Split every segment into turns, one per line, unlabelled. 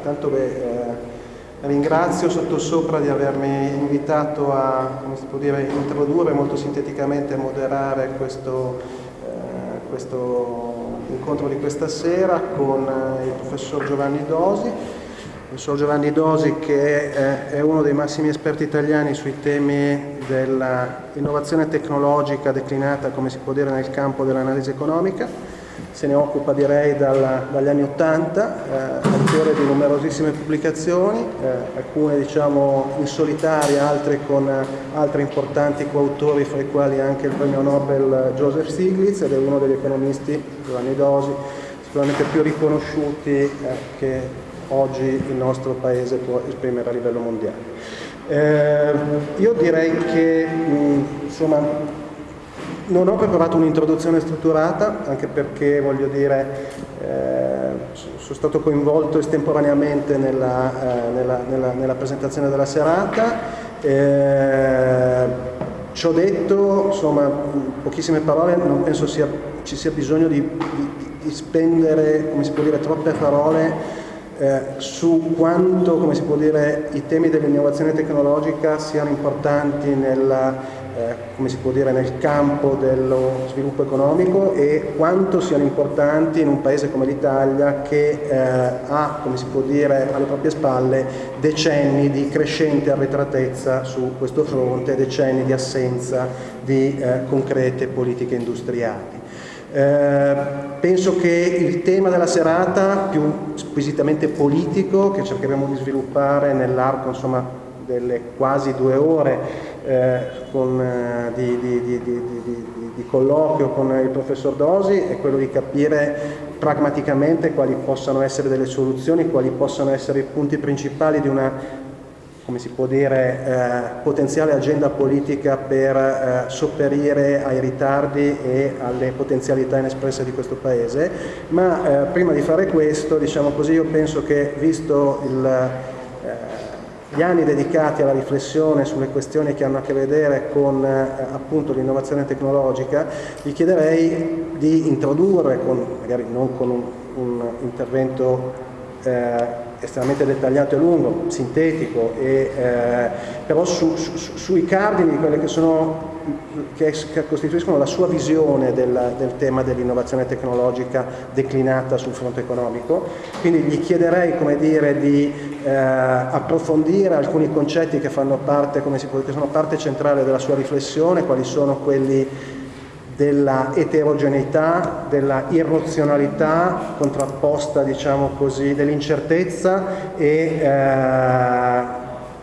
Intanto eh, ringrazio sottosopra di avermi invitato a dire, introdurre molto sinteticamente e moderare questo, eh, questo, incontro di questa sera con eh, il professor Giovanni Dosi. Professor Giovanni Dosi che è, è uno dei massimi esperti italiani sui temi dell'innovazione tecnologica declinata, come si può dire, nel campo dell'analisi economica se ne occupa direi dal, dagli anni Ottanta, eh, autore di numerosissime pubblicazioni, eh, alcune diciamo in solitaria, altre con eh, altri importanti coautori, fra i quali anche il premio Nobel Joseph Stiglitz ed è uno degli economisti, Giovanni Dosi, sicuramente più riconosciuti eh, che oggi il nostro paese può esprimere a livello mondiale. Eh, io direi che mh, insomma, non ho preparato un'introduzione strutturata, anche perché, voglio dire, eh, sono stato coinvolto estemporaneamente nella, eh, nella, nella, nella presentazione della serata. Eh, ci ho detto, insomma, pochissime parole, non penso sia, ci sia bisogno di, di, di, spendere, come si può dire, troppe parole eh, su quanto, dire, i temi dell'innovazione tecnologica siano importanti nella eh, come si può dire, nel campo dello sviluppo economico e quanto siano importanti in un paese come l'Italia che eh, ha, come si può dire, alle proprie spalle decenni di crescente arretratezza su questo fronte, decenni di assenza di eh, concrete politiche industriali. Eh, penso che il tema della serata, più squisitamente politico, che cercheremo di sviluppare nell'arco delle quasi due ore eh, con, eh, di, di, di, di, colloquio con il professor Dosi è quello di capire pragmaticamente quali possano essere delle soluzioni, quali possano essere i punti principali di una come si può dire, eh, potenziale agenda politica per eh, sopperire ai ritardi e alle potenzialità inespresse di questo Paese, ma eh, prima di fare questo, diciamo così, io penso che visto il gli anni dedicati alla riflessione sulle questioni che hanno a che vedere con eh, l'innovazione tecnologica, gli chiederei di introdurre, con, magari non con un, un intervento eh, estremamente dettagliato e lungo, sintetico, e, eh, però su, su, sui cardini di quelle che, sono, che, costituiscono la sua visione del, del tema dell'innovazione tecnologica declinata sul fronte economico. Quindi gli chiederei come dire, di eh, approfondire alcuni concetti che fanno parte, come si può, che sono parte centrale della sua riflessione, quali sono quelli della eterogeneità, della irrazionalità contrapposta, diciamo così, dell'incertezza e eh,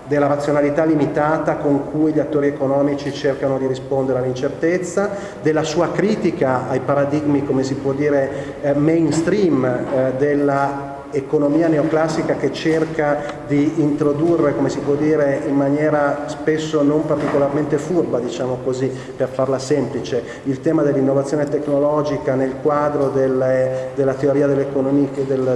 della razionalità limitata con cui gli attori economici cercano di rispondere all'incertezza, della sua critica ai paradigmi, come si può dire, eh, mainstream eh, della economia neoclassica che cerca di introdurre, come si può dire, in maniera spesso non particolarmente furba, diciamo così, per farla semplice, il tema dell'innovazione tecnologica nel quadro delle, della teoria del,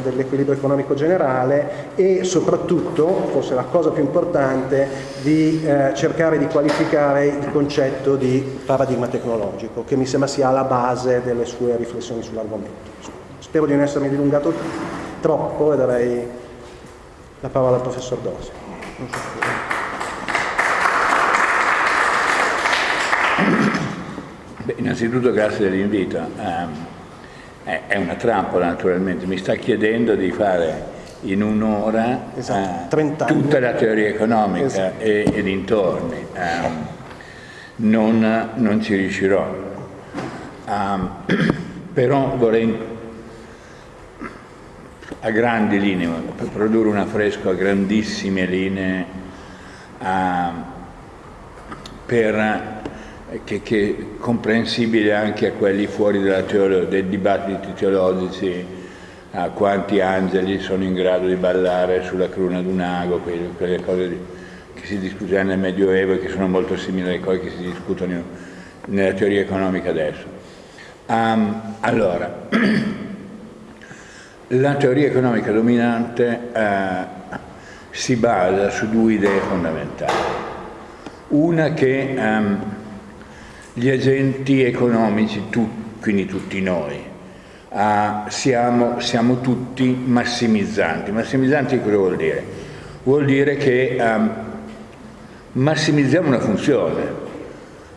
dell'equilibrio economico generale e soprattutto, forse la cosa più importante, di eh, cercare di qualificare il concetto di paradigma tecnologico, che mi sembra sia alla base delle sue riflessioni sull'argomento. Spero di non essermi dilungato troppo e darei la parola al professor Dosi.
Beh, innanzitutto grazie dell'invito. Um, è una trappola naturalmente, mi sta chiedendo di fare in un'ora esatto, uh, tutta la teoria economica esatto. e, e, dintorni. Um, non, non, ci riuscirò. Um, però vorrei a grandi linee, per produrre un affresco a grandissime linee, a, per, che, che è comprensibile anche a quelli fuori teolo, dei dibattiti teologici, a quanti angeli sono in grado di ballare sulla cruna d'un ago, quelle, quelle cose che si discutevano nel Medioevo e che sono molto simili alle cose che si discutono nella teoria economica adesso. Um, allora, La teoria economica dominante eh, si basa su due idee fondamentali. Una che ehm, gli agenti economici, tu, quindi tutti noi, uh, siamo, siamo, tutti massimizzanti. Massimizzanti cosa vuol dire? Vuol dire che um, massimizziamo una funzione,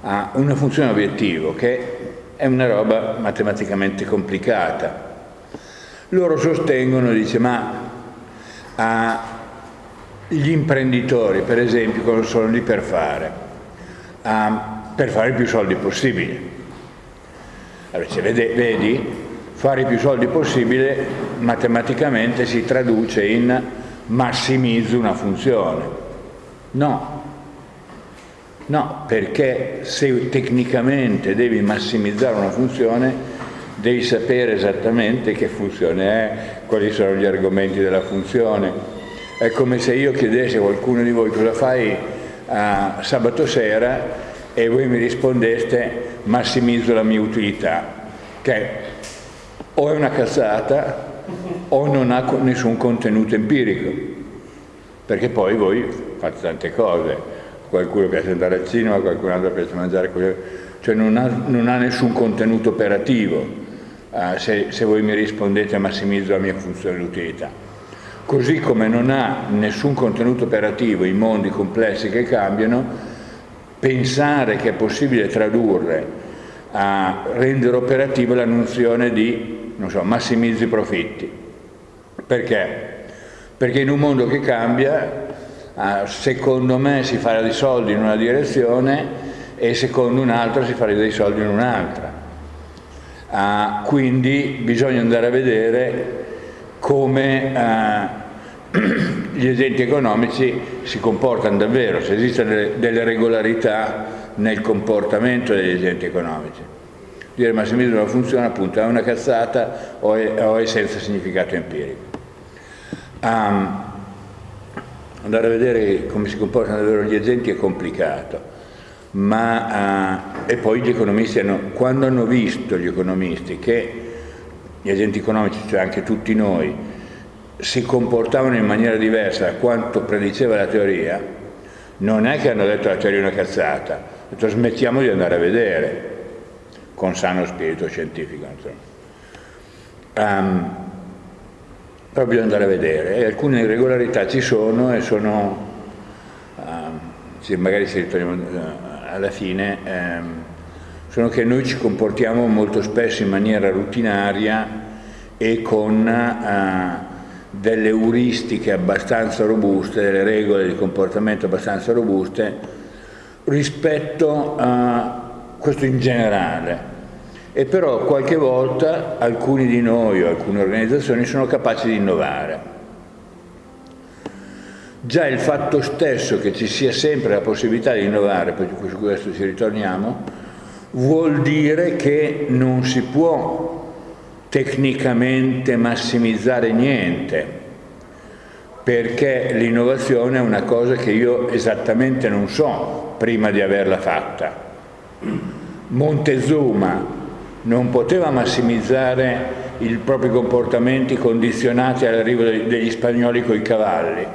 uh, una funzione obiettivo che è una roba matematicamente complicata. Loro sostengono, dice, ma uh, gli imprenditori, per esempio, cosa sono lì per fare? Uh, per fare più soldi possibili. Allora, cioè, vede, vedi, fare più soldi possibile matematicamente si traduce in massimizzo una funzione. No, no, perché se tecnicamente devi massimizzare una funzione devi sapere esattamente che funzione è, quali sono gli argomenti della funzione, è come se io chiedessi a qualcuno di voi cosa fai uh, sabato sera? E voi mi rispondeste massimizzo la mia utilità, che o è una cazzata o non ha nessun contenuto empirico, perché poi voi fate tante cose, qualcuno piace andare al cinema, qualcun altro piace mangiare, cioè non ha, non ha nessun contenuto operativo uh, se, se voi mi rispondete massimizzo la mia funzione di utilità così come non ha nessun contenuto operativo i mondi complessi che cambiano, pensare che è possibile tradurre a rendere operativa la nozione di non so, massimizzi i profitti. Perché? Perché in un mondo che cambia, secondo me si farà dei soldi in una direzione e secondo un altro si farà dei soldi in un'altra. Quindi bisogna andare a vedere come eh, gli agenti economici si comportano davvero, se esistono delle, delle regolarità nel comportamento degli agenti economici. Dire massimismo non funziona appunto è una cazzata o è, o è senza significato empirico. Um, andare a vedere come si comportano davvero gli agenti è complicato, ma uh, e poi gli economisti hanno, quando hanno visto gli economisti che gli agenti economici, cioè anche tutti noi, si comportavano in maniera diversa da quanto prediceva la teoria, non è che hanno detto la teoria è una cazzata, hanno detto smettiamo di andare a vedere, con sano spirito scientifico. Um, però bisogna andare a vedere e alcune irregolarità ci sono e sono, um, magari si ritorniamo uh, alla fine, um, sono che noi ci comportiamo molto spesso in maniera rutinaria e con uh, delle euristiche abbastanza robuste, delle regole di comportamento abbastanza robuste rispetto a questo in generale. E però qualche volta alcuni di noi o alcune organizzazioni sono capaci di innovare. Già il fatto stesso che ci sia sempre la possibilità di innovare, poi su questo ci ritorniamo, vuol dire che non si può tecnicamente massimizzare niente, perché l'innovazione è una cosa che io esattamente non so prima di averla fatta. Montezuma non poteva massimizzare i propri comportamenti condizionati all'arrivo degli spagnoli con i cavalli,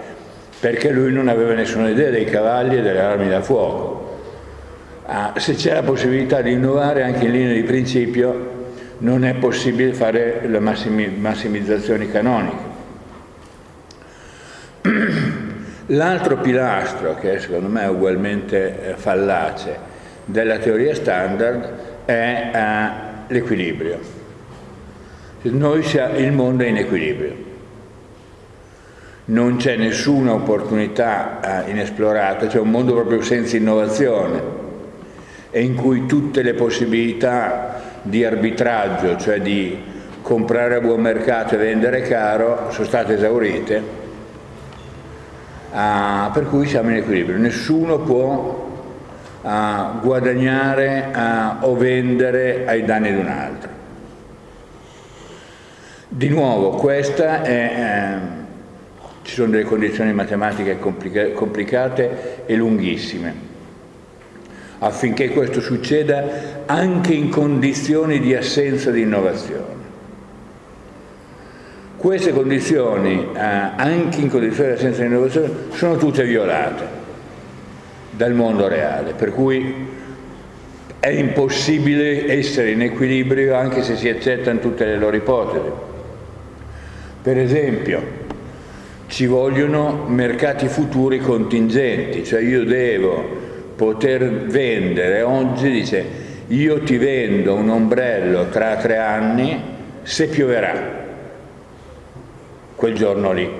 perché lui non aveva nessuna idea dei cavalli e delle armi da fuoco Ah, se c'è la possibilità di innovare anche in linea di principio non è possibile fare le massimi, massimizzazioni canoniche. L'altro pilastro, che secondo me è ugualmente eh, fallace, della teoria standard è eh, l'equilibrio. Il mondo è in equilibrio. Non c'è nessuna opportunità eh, inesplorata, c'è un mondo proprio senza innovazione e in cui tutte le possibilità di arbitraggio, cioè di comprare a buon mercato e vendere caro, sono state esaurite, ah, per cui siamo in equilibrio. Nessuno può ah, guadagnare ah, o vendere ai danni di un altro. Di nuovo, questa è, eh, ci sono delle condizioni matematiche complica complicate e lunghissime affinché questo succeda anche in condizioni di assenza di innovazione. Queste condizioni, eh, anche in condizioni di assenza di innovazione, sono tutte violate dal mondo reale, per cui è impossibile essere in equilibrio anche se si accettano tutte le loro ipotesi. Per esempio, ci vogliono mercati futuri contingenti, cioè io devo poter vendere. Oggi, dice, io ti vendo un ombrello tra tre anni se pioverà, quel giorno lì.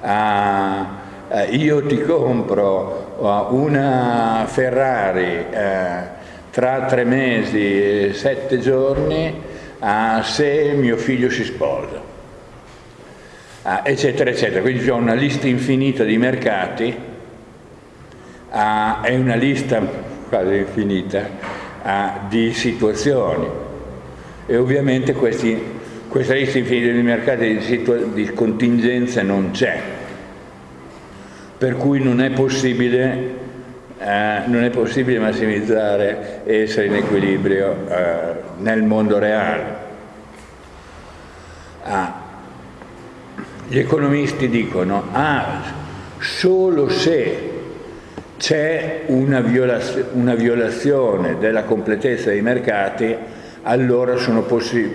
Ah, eh, io ti compro uh, una Ferrari eh, tra tre mesi e sette giorni uh, se mio figlio si sposa, uh, eccetera, eccetera. Quindi c'è una lista infinita di mercati, è una lista quasi infinita di situazioni e ovviamente questi, questa lista infinita di mercati di, di contingenza non c'è per cui non è possibile, eh, non è possibile massimizzare e essere in equilibrio eh, nel mondo reale. Ah, gli economisti dicono ah, solo se c'è una, violaz una, violazione della completezza dei mercati, allora sono,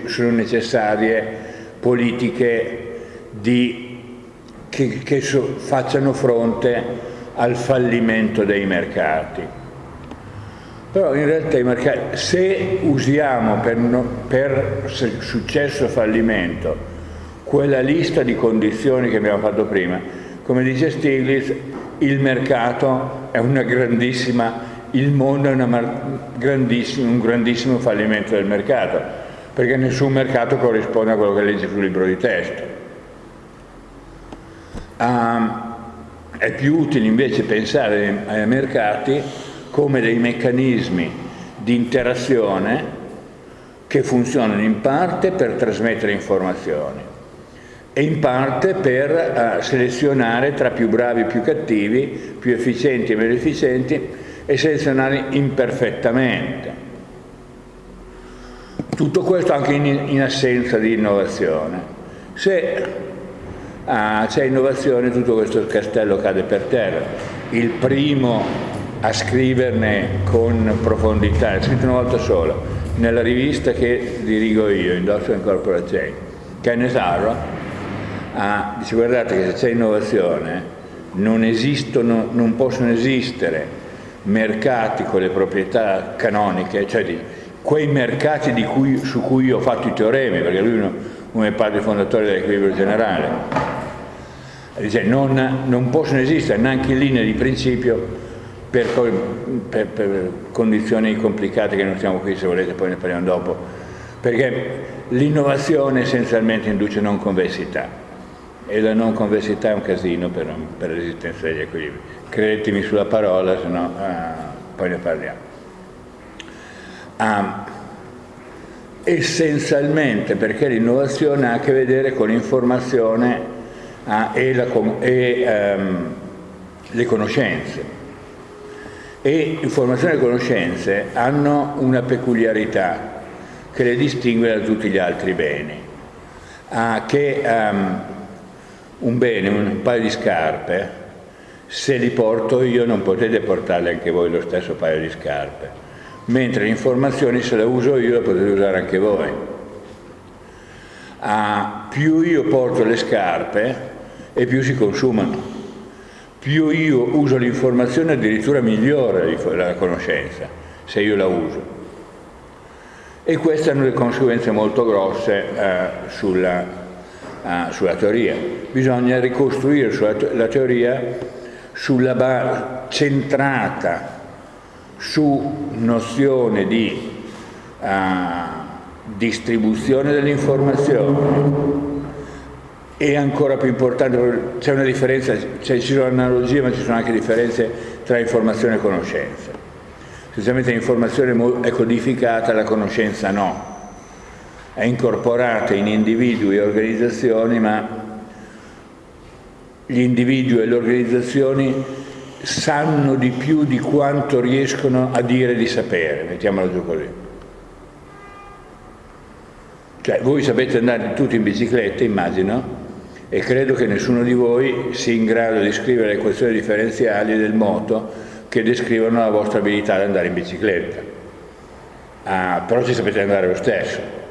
sono necessarie politiche di che, che so, facciano fronte al fallimento dei mercati. Però in realtà i mercati, se usiamo per, no, per successo o fallimento quella lista di condizioni che abbiamo fatto prima, come dice Stiglitz, il mercato è una grandissima, il mondo è grandissima, un grandissimo fallimento del mercato, perché nessun mercato corrisponde a quello che legge sul libro di testo. Um, è più utile invece pensare ai mercati come dei meccanismi di interazione che funzionano in parte per trasmettere informazioni e in parte per uh, selezionare tra più bravi e più cattivi, più efficienti e meno efficienti e selezionare imperfettamente. Tutto questo anche in, in assenza di innovazione. Se ah, c'è innovazione, tutto questo castello cade per terra. Il primo a scriverne con profondità, è scritto una volta sola, nella rivista che dirigo io, Industrial Corporate Kenneth Arrow, ah, dice guardate che se c'è innovazione non esistono, non possono esistere mercati con le proprietà canoniche, cioè di quei mercati cui, su cui ho fatto i teoremi, perché lui è uno dei padri fondatori dell'equilibrio generale, Dice, non, non, possono esistere neanche in linea di principio per, per, per, condizioni complicate che non siamo qui, se volete poi ne parliamo dopo, perché l'innovazione essenzialmente induce non convessità e la non convessità è un casino per, per l'esistenza degli equilibri. Credetemi sulla parola, se no ah, poi ne parliamo. Ah, essenzialmente perché l'innovazione ha a che vedere con l'informazione ah, e, la, e um, le conoscenze. E informazione e conoscenze hanno una peculiarità che le distingue da tutti gli altri beni, ah, che um, un bene, un paio di scarpe, se li porto io non potete portarle anche voi lo stesso paio di scarpe, mentre l'informazione se la uso io la potete usare anche voi. Ah, più io porto le scarpe, e più si consumano. Più io uso l'informazione addirittura migliore la conoscenza, se io la uso. E queste hanno delle conseguenze molto grosse eh, sulla, eh, sulla, teoria. Bisogna ricostruire sulla, la teoria sulla centrata su nozione di uh, distribuzione dell'informazione, e ancora più importante, c'è una differenza, ci sono analogie ma ci sono anche differenze tra informazione e conoscenza. Specialmente l'informazione è codificata, la conoscenza no. È incorporata in individui e organizzazioni, ma gli individui e le organizzazioni sanno di più di quanto riescono a dire di sapere, mettiamolo giù così. Cioè, voi sapete andare tutti in bicicletta, immagino, e credo che nessuno di voi sia in grado di scrivere le equazioni differenziali del moto che descrivono la vostra abilità ad andare in bicicletta. Ah, però ci sapete andare lo stesso.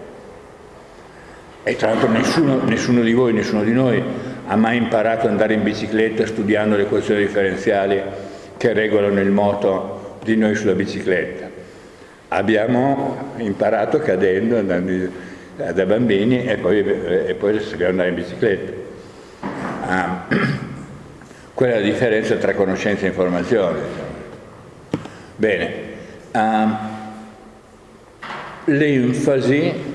E tra l'altro nessuno, nessuno di voi, nessuno di noi ha mai imparato ad andare in bicicletta studiando le equazioni differenziali che regolano il moto di noi sulla bicicletta. Abbiamo imparato cadendo, andando da bambini e poi, e poi sappiamo andare in bicicletta. Ah, quella è la differenza tra conoscenza e informazione. Bene, uh, l'enfasi,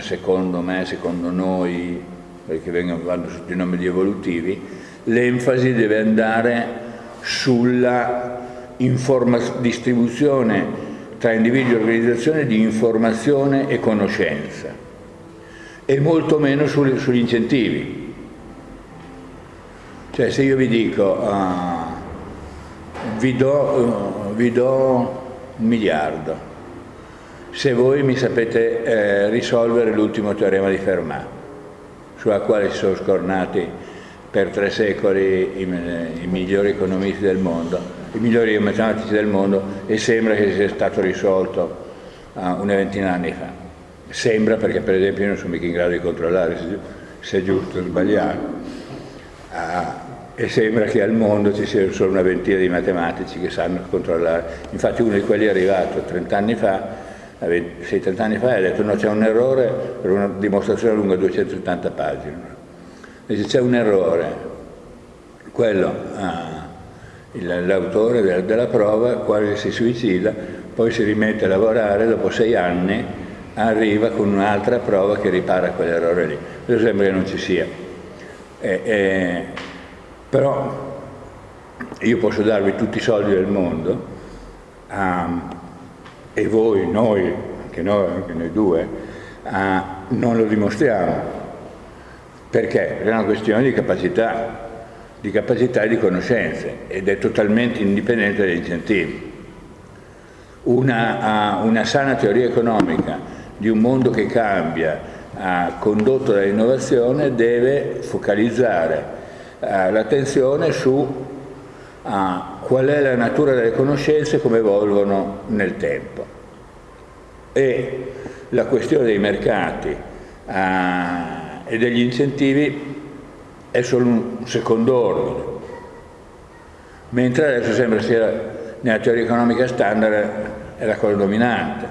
secondo me, secondo noi, perché vengono, vanno sotto i nomi di evolutivi, l'enfasi deve andare sulla distribuzione tra individuo e organizzazione di informazione e conoscenza e molto meno sugli, sugli incentivi. Cioè se io vi dico uh, vi do, uh, vi do un miliardo se voi mi sapete eh, risolvere l'ultimo teorema di Fermat, sulla quale si sono scornati per tre secoli i, i, migliori economisti del mondo, i migliori matematici del mondo e sembra che sia stato risolto uh, una ventina d'anni fa. Sembra perché per esempio io non sono mica in grado di controllare se, se è giusto o sbagliato. Uh, e sembra che al mondo ci sia solo una ventina di matematici che sanno controllare. Infatti uno di quelli è arrivato 30 anni fa, 6-30 anni fa, ha detto no c'è un errore per una dimostrazione lunga 270 pagine. Dice c'è un errore, quello, ah, l'autore della, della prova quasi si suicida, poi si rimette a lavorare, dopo sei anni arriva con un'altra prova che ripara quell'errore lì. Questo sembra che non ci sia. E, e, però io posso darvi tutti i soldi del mondo um, e voi, noi, anche noi, anche noi due, uh, non lo dimostriamo. Perché? È una questione di capacità, di capacità e di conoscenze ed è totalmente indipendente dagli incentivi. Una, uh, una sana teoria economica di un mondo che cambia, uh, condotto dall'innovazione, deve focalizzare eh, l'attenzione su uh, qual è la natura delle conoscenze come evolvono nel tempo. E la questione dei mercati uh, e degli incentivi è solo un secondo ordine, mentre adesso sembra sia nella teoria economica standard è la cosa dominante,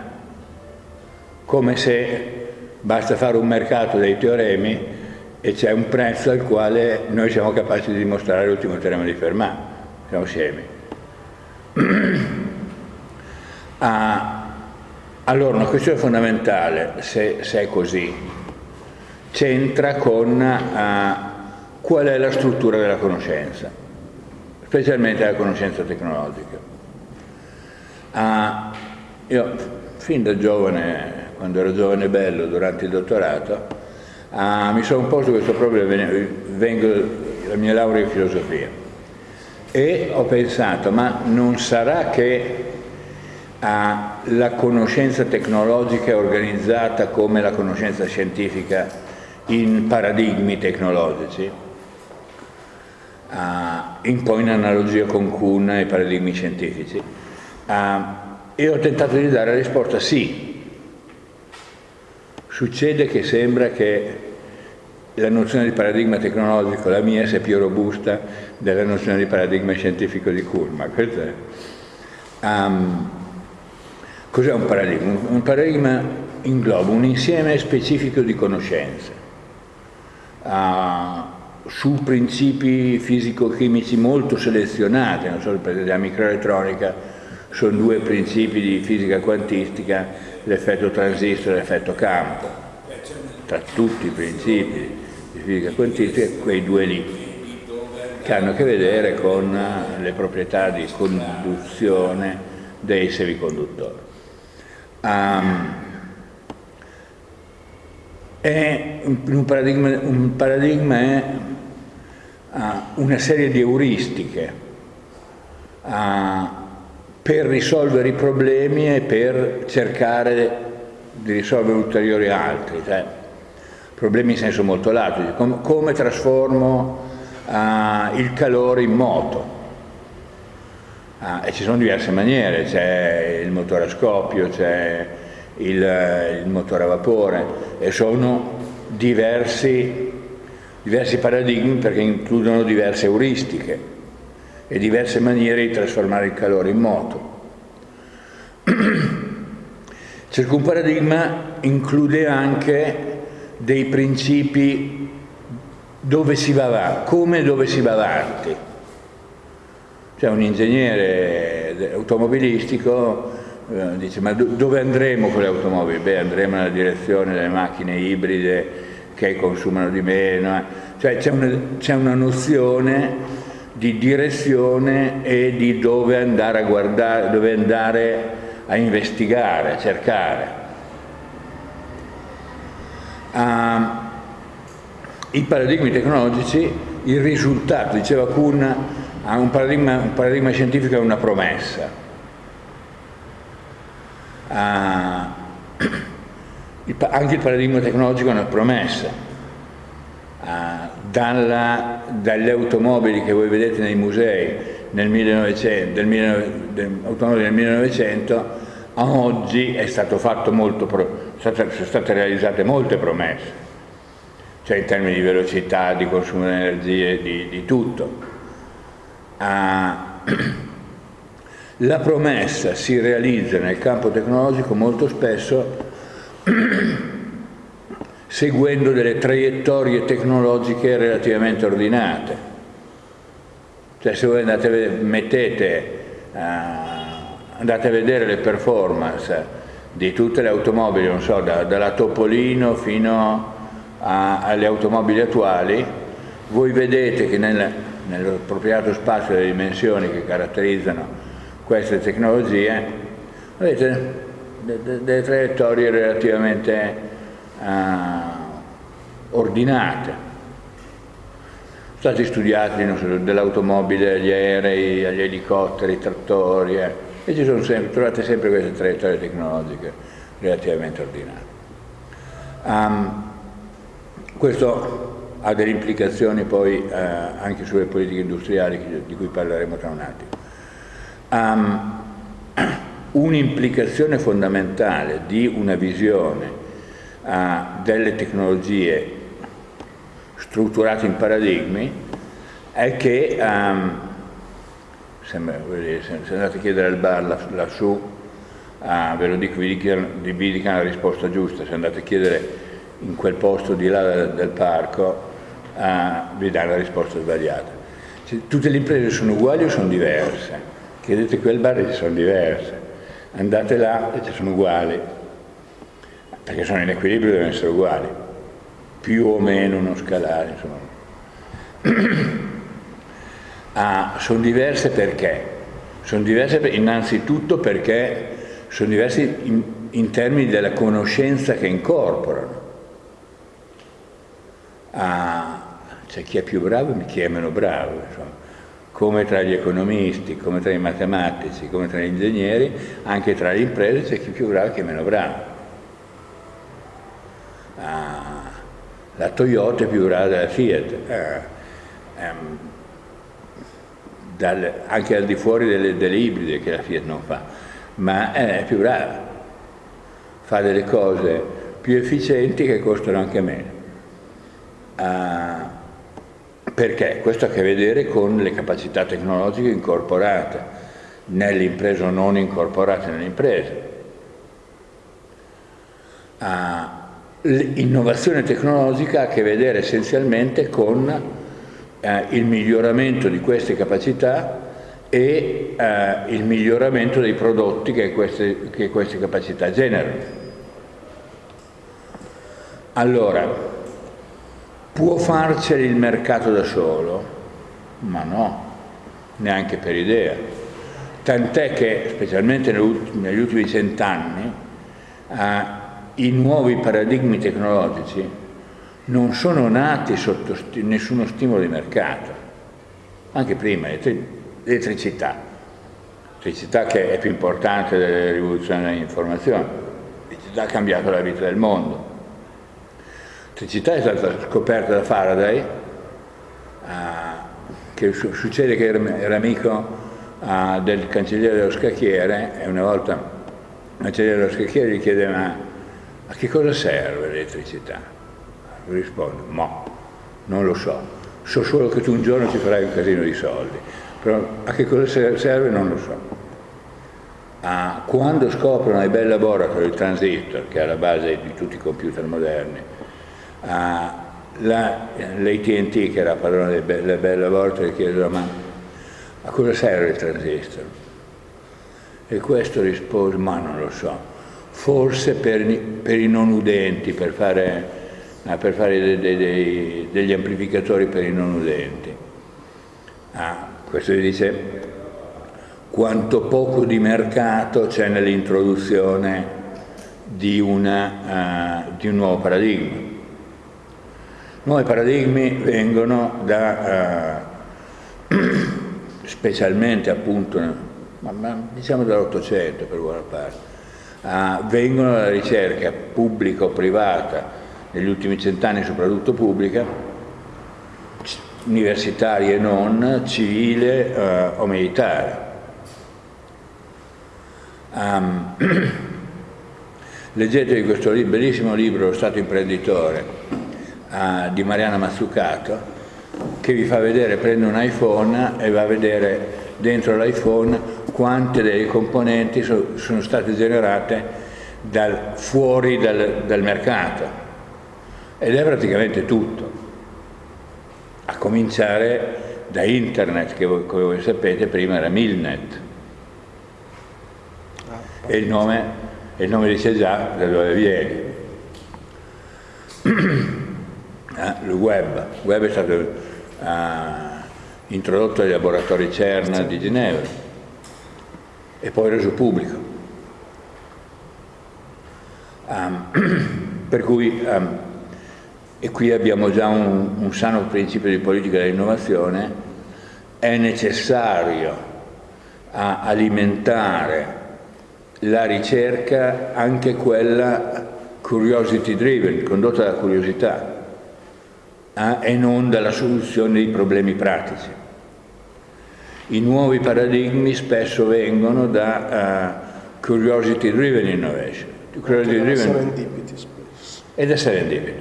come se basta fare un mercato dei teoremi e c'è un prezzo al quale noi siamo capaci di dimostrare l'ultimo teorema di Fermat, siamo assieme. ah, allora, una questione fondamentale, se, se è così, c'entra con ah, qual è la struttura della conoscenza, specialmente la conoscenza tecnologica. Ah, io, fin da giovane, quando ero giovane e bello, durante il dottorato, Ah, mi sono posto questo problema, vengo dalla mia laurea in filosofia e ho pensato, ma non sarà che la conoscenza tecnologica è organizzata come la conoscenza scientifica in paradigmi tecnologici? Ah, in poi in analogia con Kuhn e i paradigmi scientifici. Ah, e ho tentato di dare la risposta sì, Succede che sembra che la nozione di paradigma tecnologico, la mia, sia più robusta della nozione di paradigma scientifico di Kurma. Um, cos'è un paradigma? Un paradigma ingloba un insieme specifico di conoscenze uh, su principi fisico-chimici molto selezionati, non so, per la microelettronica sono due principi di fisica quantistica l'effetto transistor e l'effetto campo, tra tutti i principi di fisica quantistica, quei due lì, che hanno a che vedere con le proprietà di conduzione dei semiconduttori. Um, un, paradigma, un paradigma è uh, una serie di euristiche uh, per risolvere i problemi e per cercare di risolvere ulteriori altri, cioè, problemi in senso molto lato, come, come trasformo uh, il calore in moto, Ah, e ci sono diverse maniere, c'è il motore a scoppio, c'è il, il, motore a vapore e sono diversi, diversi paradigmi perché includono diverse euristiche e diverse maniere di trasformare il calore in moto. Ciascun paradigma include anche dei principi dove si va avanti, come dove si va avanti. C'è un ingegnere automobilistico eh, dice ma dove andremo con le automobili? Beh andremo nella direzione delle macchine ibride che consumano di meno, eh. cioè c'è una nozione di direzione e di dove andare a guardare, dove andare a investigare, a cercare. Uh, I paradigmi tecnologici, il risultato, diceva Kuhn, un paradigma, un paradigma scientifico è una promessa. Uh, anche il paradigma tecnologico è una promessa. Uh, dalla, dalle automobili che voi vedete nei musei nel 1900, del 1900, automobili del 1900 a oggi è stato fatto molto, sono state realizzate molte promesse, cioè in termini di velocità, di consumo di energie, di, di tutto. Ah, la promessa si realizza nel campo tecnologico molto spesso seguendo delle traiettorie tecnologiche relativamente ordinate. Cioè se voi andate mettete uh, andate a vedere le performance di tutte le automobili, non so, da, dalla Topolino fino a, alle automobili attuali, voi vedete che nel, nell'appropriato spazio delle dimensioni che caratterizzano queste tecnologie, avete delle, delle traiettorie relativamente uh, ordinate. Sono stati studiati so, dell'automobile agli aerei, agli elicotteri, ai trattori, eh e ci sono sempre, trovate sempre queste traiettorie tecnologiche relativamente ordinate. Um, questo ha delle implicazioni poi uh, anche sulle politiche industriali di cui parleremo tra un attimo. Um, Un'implicazione fondamentale di una visione uh, delle tecnologie strutturate in paradigmi è che um, sembra, se andate a chiedere al bar lassù, ah, ve lo dico, vi dicano, vi dicano la risposta giusta, se andate a chiedere in quel posto di là del, del parco, ah, vi danno la risposta sbagliata. Cioè, tutte le imprese sono uguali o sono diverse? Chiedete quel bar e ci sono diverse. Andate là e ci sono uguali, perché sono in equilibrio devono essere uguali, più o meno uno scalare, insomma. Ah, sono diverse perché? Sono diverse innanzitutto perché sono diverse in, in termini della conoscenza che incorporano. Ah, c'è chi è più bravo e chi è meno bravo, insomma. come tra gli economisti, come tra i matematici, come tra gli ingegneri, anche tra le imprese c'è chi è più bravo e chi è meno bravo. Ah, la Toyota è più brava della Fiat. Ah, ehm, dal, anche al di fuori delle, delle, ibride che la Fiat non fa, ma è più brava, fa delle cose più efficienti che costano anche meno. Uh, perché? Questo ha a che vedere con le capacità tecnologiche incorporate nell'impresa o non incorporate nell'impresa. Uh, L'innovazione tecnologica ha a che vedere essenzialmente con eh, il miglioramento di queste capacità e eh, il miglioramento dei prodotti che queste, che queste capacità generano. Allora, può farceli il mercato da solo? Ma no, neanche per idea. Tant'è che, specialmente negli ultimi cent'anni, eh, i nuovi paradigmi tecnologici non sono nati sotto sti nessuno stimolo di mercato, anche prima, l'elettricità, l'elettricità che è più importante delle rivoluzioni dell'informazione, l'elettricità ha cambiato la vita del mondo. L'elettricità è stata scoperta da Faraday, uh, che su succede che era, amico uh, del cancelliere dello scacchiere e una volta il cancelliere dello scacchiere gli chiede ma a che cosa serve l'elettricità? Risponde, ma non lo so, so solo che tu un giorno ci farai un casino di soldi, però a che cosa serve non lo so. Ah, quando scoprono ai Bell Laboratory il transistor, che è alla base di tutti i computer moderni, ah, l'AT&T, che era la padrona delle Bell Laboratory, chiedono ma a cosa serve il transistor? E questo rispose, ma non lo so, forse per, per i non udenti, per fare, ah, per fare dei, dei, degli amplificatori per i non udenti. Ah, questo dice quanto poco di mercato c'è nell'introduzione di, uh, di, un nuovo paradigma. Nuovi paradigmi vengono da, uh, specialmente appunto, ma, ma diciamo dall'Ottocento per buona parte, uh, vengono dalla ricerca pubblica o privata, negli ultimi cent'anni soprattutto pubblica, universitaria e non, civile o militare Um, leggetevi questo bellissimo libro, Lo Stato imprenditore, uh, di Mariana Mazzucato, che vi fa vedere, prende un iPhone e va a vedere dentro l'iPhone quante delle componenti so, sono state generate dal, fuori dal, dal mercato. Ed è praticamente tutto, a cominciare da internet, che voi, come voi sapete prima era Milnet, e il nome, il nome dice già da dove viene. eh, il web, il web è stato eh, introdotto ai laboratori CERN di Ginevra e poi reso pubblico. Um, per cui, um, e qui abbiamo già un, un sano principio di politica dell'innovazione, è necessario alimentare la ricerca, anche quella curiosity driven, condotta dalla curiosità, eh, e non dalla soluzione dei problemi pratici. I nuovi paradigmi spesso vengono da uh, curiosity driven innovation.
Curiosity driven serendipity spesso.
Ed è serendipity.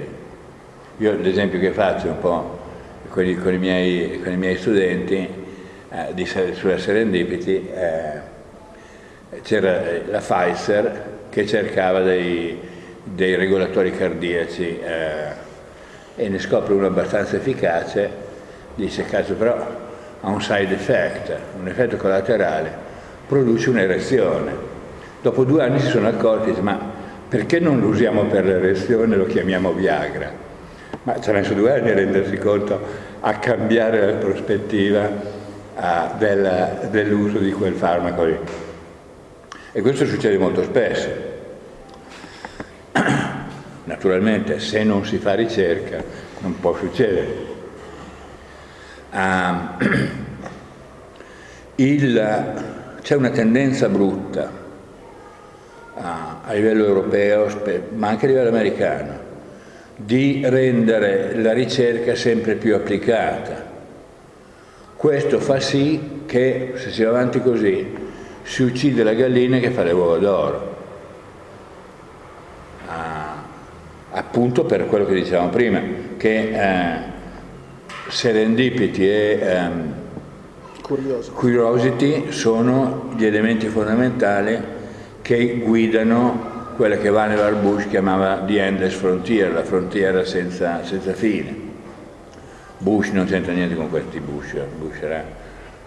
Io l'esempio che faccio un po' con i, con i, miei, con i miei, studenti eh, di, sulla serendipity eh, c'era la Pfizer che cercava dei, dei regolatori cardiaci eh, e ne scopre uno abbastanza efficace, dice caso però ha un side effect, un effetto collaterale, produce un'erezione. Dopo due anni si sono accorti, ma perché non lo usiamo per l'erezione e lo chiamiamo Viagra? Ma ci ha messo due anni a rendersi conto, a cambiare la prospettiva uh, dell'uso di quel farmaco lì. E questo succede molto spesso. Naturalmente se non si fa ricerca non può succedere. Um, C'è una tendenza brutta uh, a livello europeo, ma anche a livello americano, di rendere la ricerca sempre più applicata. Questo fa sì che, se si va avanti così, si uccide la gallina che fa le uova d'oro. Ah, appunto per quello che dicevamo prima, che eh, serendipity e ehm, curiosity sono gli elementi fondamentali che guidano quella che Vannevar Bush chiamava the endless frontier, la frontiera senza, senza fine. Bush non c'entra niente con questi Bush, Bush era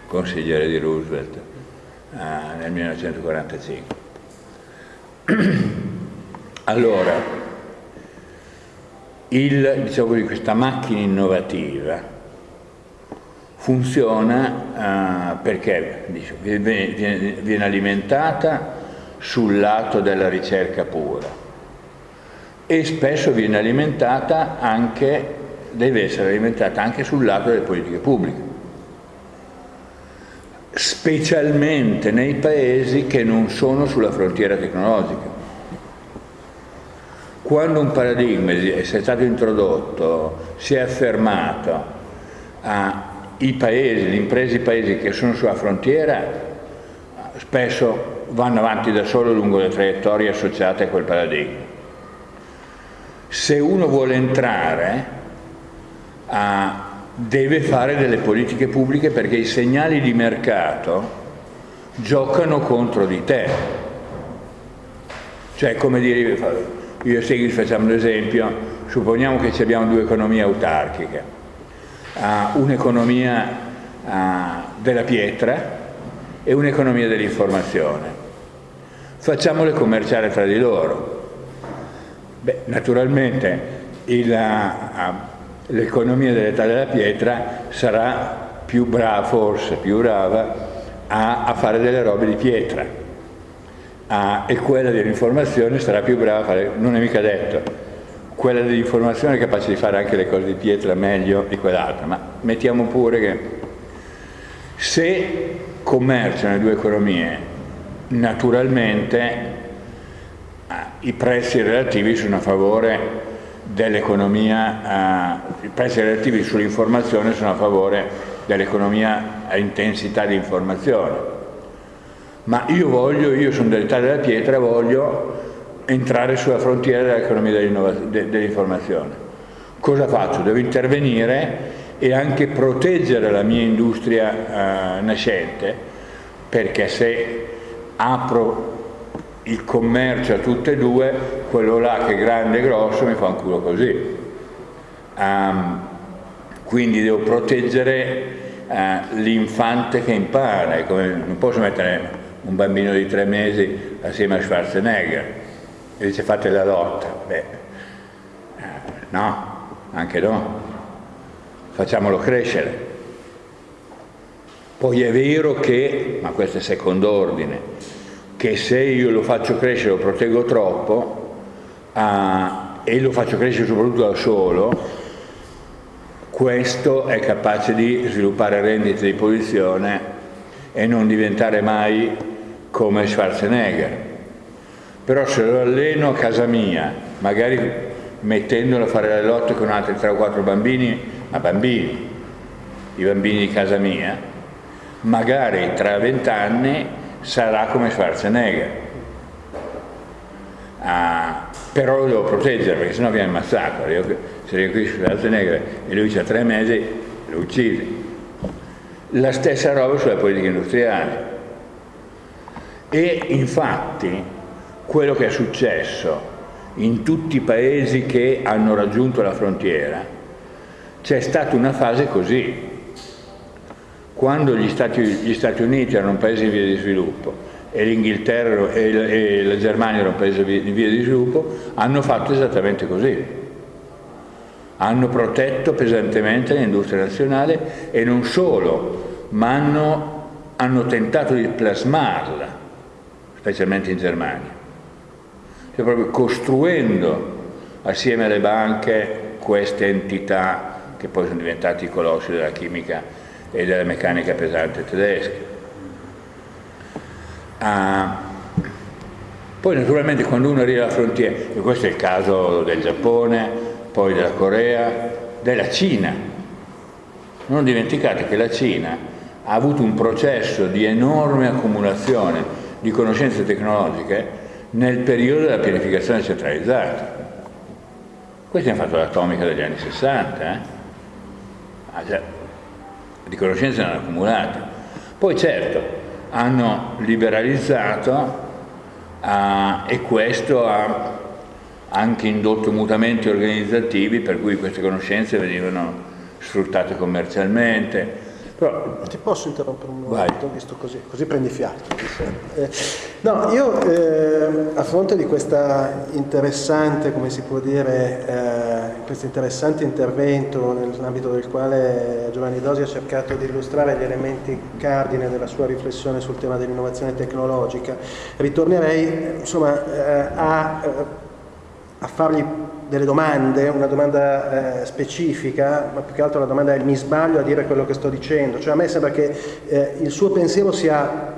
consigliere di Roosevelt eh, nel 1945. allora, il, diciamo questa macchina innovativa funziona uh, perché dice, viene, viene alimentata sul lato della ricerca pura e spesso viene alimentata anche, deve essere alimentata anche sul lato delle politiche pubbliche specialmente nei paesi che non sono sulla frontiera tecnologica. Quando un paradigma è stato introdotto, si è affermato, ha i paesi, le imprese i paesi che sono sulla frontiera spesso vanno avanti da solo lungo le traiettorie associate a quel paradigma. Se uno vuole entrare a, deve fare delle politiche pubbliche perché i segnali di mercato giocano contro di te. Cioè, come dire, io e Segui facciamo un esempio, supponiamo che abbiamo due economie autarchiche, uh, un'economia uh, della pietra e un'economia dell'informazione. Facciamole commerciare tra di loro. Beh, naturalmente l'economia dell'età della pietra sarà più brava, forse più brava, a, a fare delle robe di pietra a, e quella dell'informazione sarà più brava a fare, non è mica detto, quella dell'informazione è capace di fare anche le cose di pietra meglio di quell'altra, ma mettiamo pure che se commerciano le due economie, naturalmente i prezzi relativi sono a favore dell'economia, eh, i prezzi relativi sull'informazione sono a favore dell'economia a intensità di informazione. Ma io voglio, io sono dell'Italia della pietra, voglio entrare sulla frontiera dell'economia dell'informazione. Cosa faccio? Devo intervenire e anche proteggere la mia industria eh, nascente, perché se apro il commercio a tutte e due, quello là che è grande e grosso mi fa un culo così. Um, quindi devo proteggere eh, l'infante che impara, come, non posso mettere un bambino di tre mesi assieme a Schwarzenegger e dice fate la lotta, beh, eh, no, anche no, facciamolo crescere. Poi è vero che, ma questo è secondo ordine, che se io lo faccio crescere, lo proteggo troppo eh, e lo faccio crescere soprattutto da solo, questo è capace di sviluppare rendite di posizione e non diventare mai come Schwarzenegger. Però se lo alleno a casa mia, magari mettendolo a fare le lotte con altri 3 o 4 bambini, ma bambini, i bambini di casa mia, magari tra vent'anni sarà come Schwarzenegger. Ah, però lo devo proteggere perché sennò viene ammazzato. Io, se altre negre e lui ha tre mesi, lo uccide. La stessa roba sulla politica industriale. E infatti quello che è successo in tutti i paesi che hanno raggiunto la frontiera, c'è stata una fase così. Quando gli Stati, gli Stati Uniti erano un paese in via di sviluppo e l'Inghilterra e la Germania erano un paese in via di sviluppo, hanno fatto esattamente così. Hanno protetto pesantemente l'industria nazionale e non solo, ma hanno, hanno tentato di plasmarla, specialmente in Germania, cioè proprio costruendo assieme alle banche queste entità che poi sono diventati i colossi della chimica e della meccanica pesante tedesca. Ah, poi naturalmente quando uno arriva alla frontiera, e questo è il caso del Giappone, poi della Corea, della Cina. Non dimenticate che la Cina ha avuto un processo di enorme accumulazione di conoscenze tecnologiche nel periodo della pianificazione centralizzata. Questi hanno fatto l'atomica degli anni 60, eh? Ah, di conoscenze ne hanno accumulate. Poi certo, hanno liberalizzato uh, e questo ha anche indotto mutamenti organizzativi per cui queste conoscenze venivano sfruttate commercialmente.
Però, Ti posso interrompere un momento, visto così, così prendi fiato. Eh, no, io eh, a fronte di questa interessante, come si può dire, eh, questo interessante intervento nell'ambito del quale Giovanni Dosi ha cercato di illustrare gli elementi cardine della sua riflessione sul tema dell'innovazione tecnologica, ritornerei insomma, eh, a eh, a fargli delle domande, una domanda eh, specifica, ma più che altro la domanda è mi sbaglio a dire quello che sto dicendo, cioè a me sembra che eh, il suo pensiero sia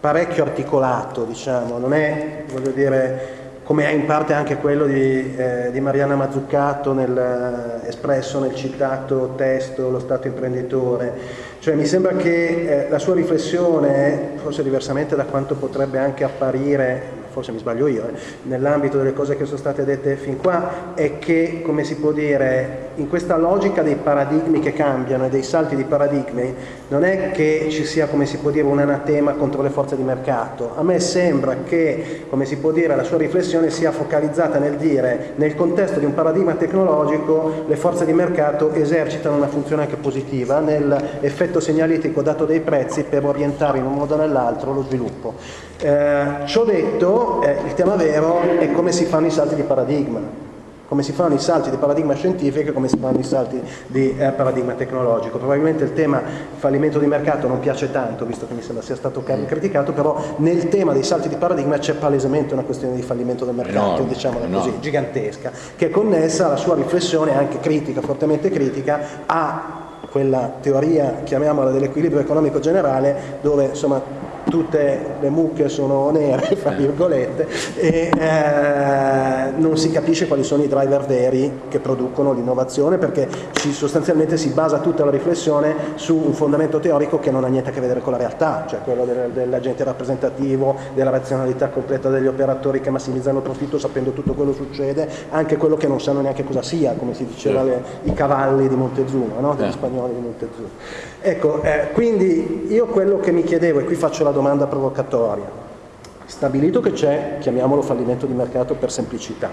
parecchio articolato, diciamo, non è, voglio dire, come è in parte anche quello di, eh, di Mariana Mazzuccato nel, eh, espresso nel citato testo Lo Stato imprenditore. Cioè mi sembra che eh, la sua riflessione, forse diversamente da quanto potrebbe anche apparire forse mi sbaglio io, eh, nell'ambito delle cose che sono state dette fin qua, è che, come si può dire, in questa logica dei paradigmi che cambiano e dei salti di paradigmi, non è che ci sia, come si può dire, un anatema contro le forze di mercato. A me sembra che, come si può dire, la sua riflessione sia focalizzata nel dire, nel contesto di un paradigma tecnologico, le forze di mercato esercitano una funzione anche positiva nell'effetto segnalitico dato dai prezzi per orientare in un modo o nell'altro lo sviluppo. Eh, ciò detto, eh, il tema vero è come si fanno i salti di paradigma, come si fanno i salti di paradigma scientifico e come si fanno i salti di eh, paradigma tecnologico. Probabilmente il tema fallimento di mercato non piace tanto, visto che mi sembra sia stato mm. criticato, però nel tema dei salti di paradigma c'è palesemente una questione di fallimento del mercato, no, diciamola no. così, gigantesca, che è connessa alla sua riflessione anche critica, fortemente critica, a quella teoria, chiamiamola dell'equilibrio economico generale, dove insomma tutte le mucche sono nere, fra virgolette, e eh, non si capisce quali sono i driver veri che producono l'innovazione perché ci, sostanzialmente si basa tutta la riflessione su un fondamento teorico che non ha niente a che vedere con la realtà, cioè quello del, dell'agente rappresentativo, della razionalità completa degli operatori che massimizzano il profitto sapendo tutto quello che succede, anche quello che non sanno neanche cosa sia, come si diceva le, i cavalli di Montezuma, no? degli spagnoli di Montezuma. Ecco, eh, quindi io quello che mi chiedevo, e qui faccio la domanda provocatoria, stabilito che c'è, chiamiamolo fallimento di mercato per semplicità,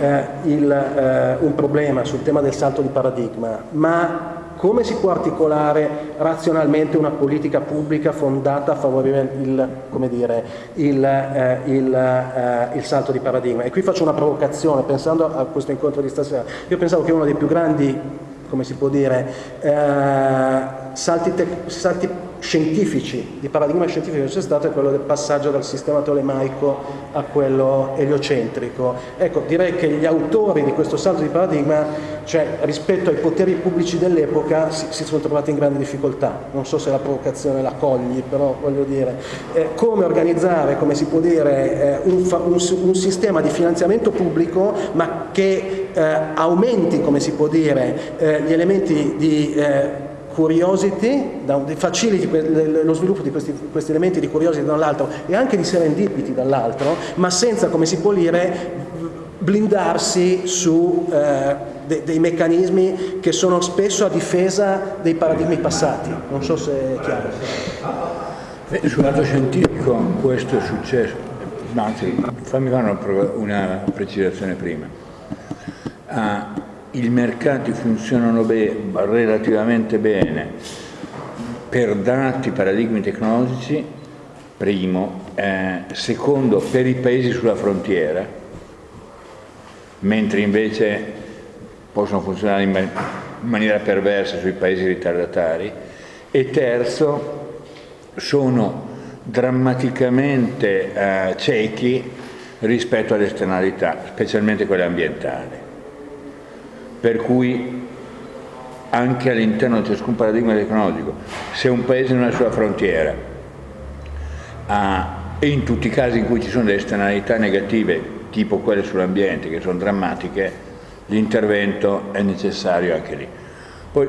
eh, il, eh, un problema sul tema del salto di paradigma, ma come si può articolare razionalmente una politica pubblica fondata a favorire il, dire, il, eh, il, eh, il, salto di paradigma? E qui faccio una provocazione, pensando a questo incontro di stasera. Io pensavo che uno dei più grandi come si può dire, eh, salti, salti, scientifici, di paradigma scientifico che c'è stato è quello del passaggio dal sistema tolemaico a quello eliocentrico. Ecco, direi che gli autori di questo salto di paradigma, cioè rispetto ai poteri pubblici dell'epoca, si, si, sono trovati in grande difficoltà. Non so se la provocazione la cogli, però voglio dire, eh, come organizzare, come si può dire, eh, un, un, un, sistema di finanziamento pubblico, ma che eh, aumenti, come si può dire, eh, gli elementi di curiosity, faciliti lo sviluppo di questi, questi elementi di curiosity dall'altro e anche di serendipity dall'altro, ma senza, come si può dire, blindarsi su eh, de, dei meccanismi che sono spesso a difesa dei paradigmi passati. Non so se è chiaro.
Sul lato scientifico questo è successo, anzi fammi fare una, una precisazione prima. Ah, i mercati funzionano be relativamente bene per dati paradigmi tecnologici, primo, eh, secondo per i paesi sulla frontiera, mentre invece possono funzionare in, man in maniera perversa sui paesi ritardatari, e terzo, sono drammaticamente eh, ciechi rispetto alle esternalità, specialmente quelle ambientali per cui anche all'interno di ciascun paradigma tecnologico, se un paese non ha sulla frontiera ha, e in tutti i casi in cui ci sono delle esternalità negative, tipo quelle sull'ambiente, che sono drammatiche, l'intervento è necessario anche lì. Poi,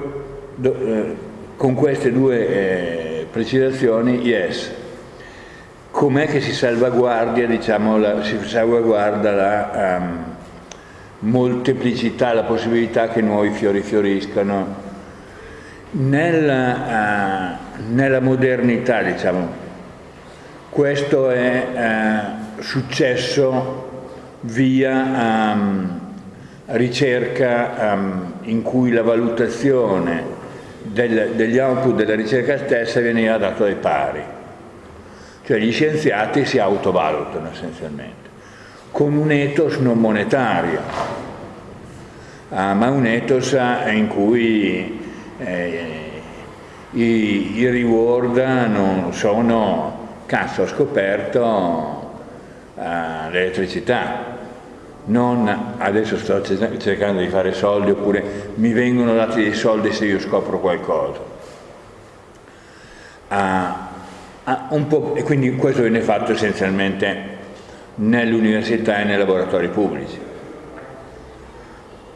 do, eh, con queste due eh, precisazioni, yes, com'è che si salvaguardia, diciamo, la, si salvaguarda la... Um, molteplicità, la possibilità che nuovi fiori fioriscano. Nella, uh, nella modernità, diciamo, questo è uh, successo via um, ricerca um, in cui la valutazione del, degli output della ricerca stessa veniva data dai pari. Cioè gli scienziati si autovalutano essenzialmente con un ethos non monetario, ah, ma un ethos eh, in cui eh, i, i, reward non sono, cazzo ho scoperto eh, l'elettricità, non adesso sto cercando di fare soldi oppure mi vengono dati dei soldi se io scopro qualcosa. Ah, ah, e quindi questo viene fatto essenzialmente nelle università e nei laboratori pubblici.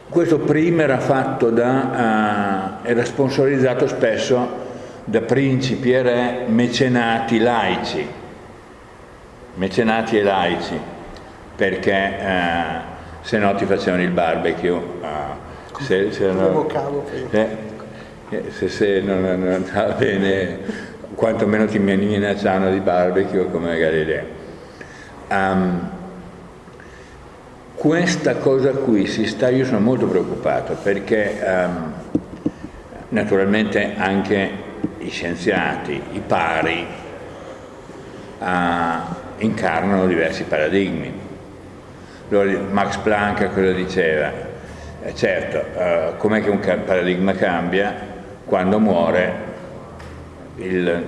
Questo prima era fatto da, uh, era sponsorizzato spesso da principi e re mecenati laici, mecenati e laici, perché uh, se no ti facevano il barbecue. Uh,
se, se, no,
eh, se, se non, non andava bene, quantomeno ti minacciavano di barbecue come Galileo. Um, questa cosa qui si sta, io sono molto preoccupato perché um, naturalmente anche i scienziati, i pari, uh, incarnano diversi paradigmi. Allora, Max Planck cosa diceva? Eh, certo, uh, com'è che un paradigma cambia? Quando muore il,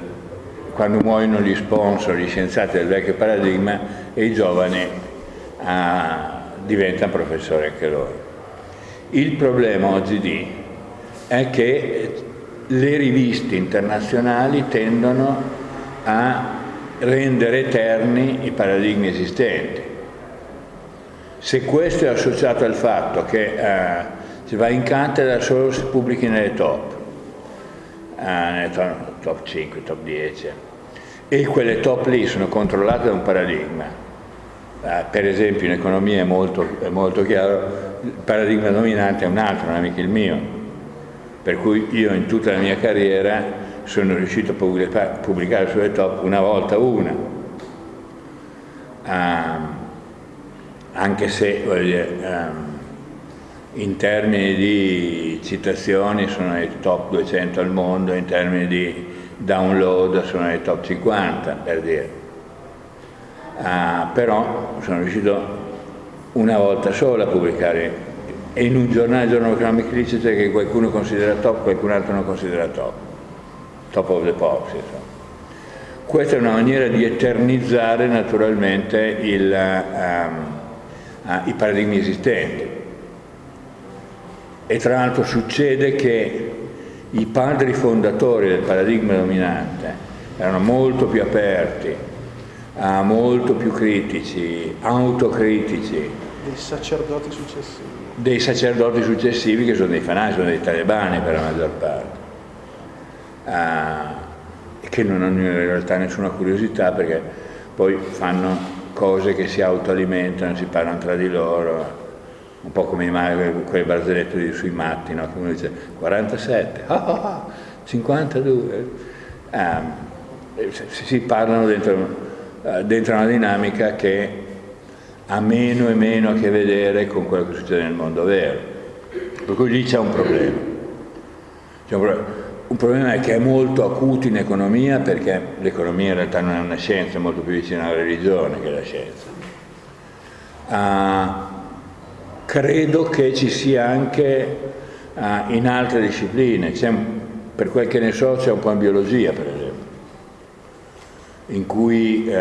quando muoiono gli sponsor, gli scienziati del vecchio paradigma e i giovani uh, diventano professori anche loro. Il problema oggi è che le riviste internazionali tendono a rendere eterni i paradigmi esistenti. Se questo è associato al fatto che uh, si va in cattedra solo se pubblichi nelle top, uh, nelle top 5, top 10, e quelle top lì sono controllate da un paradigma. Eh, per esempio in economia è molto, è molto, chiaro, il paradigma dominante è un altro, non è mica il mio. Per cui io in tutta la mia carriera sono riuscito a pubblicare sulle top una volta una. Um, anche se dire, um, in termini di citazioni sono nei top 200 al mondo, in termini di download sono nei top 50 per dire. Uh, però sono riuscito una volta sola a pubblicare in un giornale giorno economic literature che qualcuno considera top, qualcun altro non considera top, top of the pops. Insomma. Questa è una maniera di eternizzare naturalmente il, um, uh, i paradigmi esistenti. E tra l'altro succede che i padri fondatori del paradigma dominante erano molto più aperti, uh, molto più critici, autocritici.
Dei sacerdoti successivi.
Dei sacerdoti successivi che sono dei fanatici, sono dei talebani per la maggior parte. Uh, che non hanno in realtà nessuna curiosità perché poi fanno cose che si autoalimentano, si parlano tra di loro un po' come quelle barzellette sui matti, no? come dice 47, ah, ah, ah, 52, um, si parlano dentro, uh, dentro, una dinamica che ha meno e meno a che vedere con quello che succede nel mondo vero. Per cui lì c'è un problema. C'è un problema. Un problema è che è molto acuto in economia perché l'economia in realtà non è una scienza, è molto più vicina alla religione che alla scienza. Uh, credo che ci sia anche uh, in altre discipline, per quel che ne so c'è un po' in biologia per esempio, in cui uh,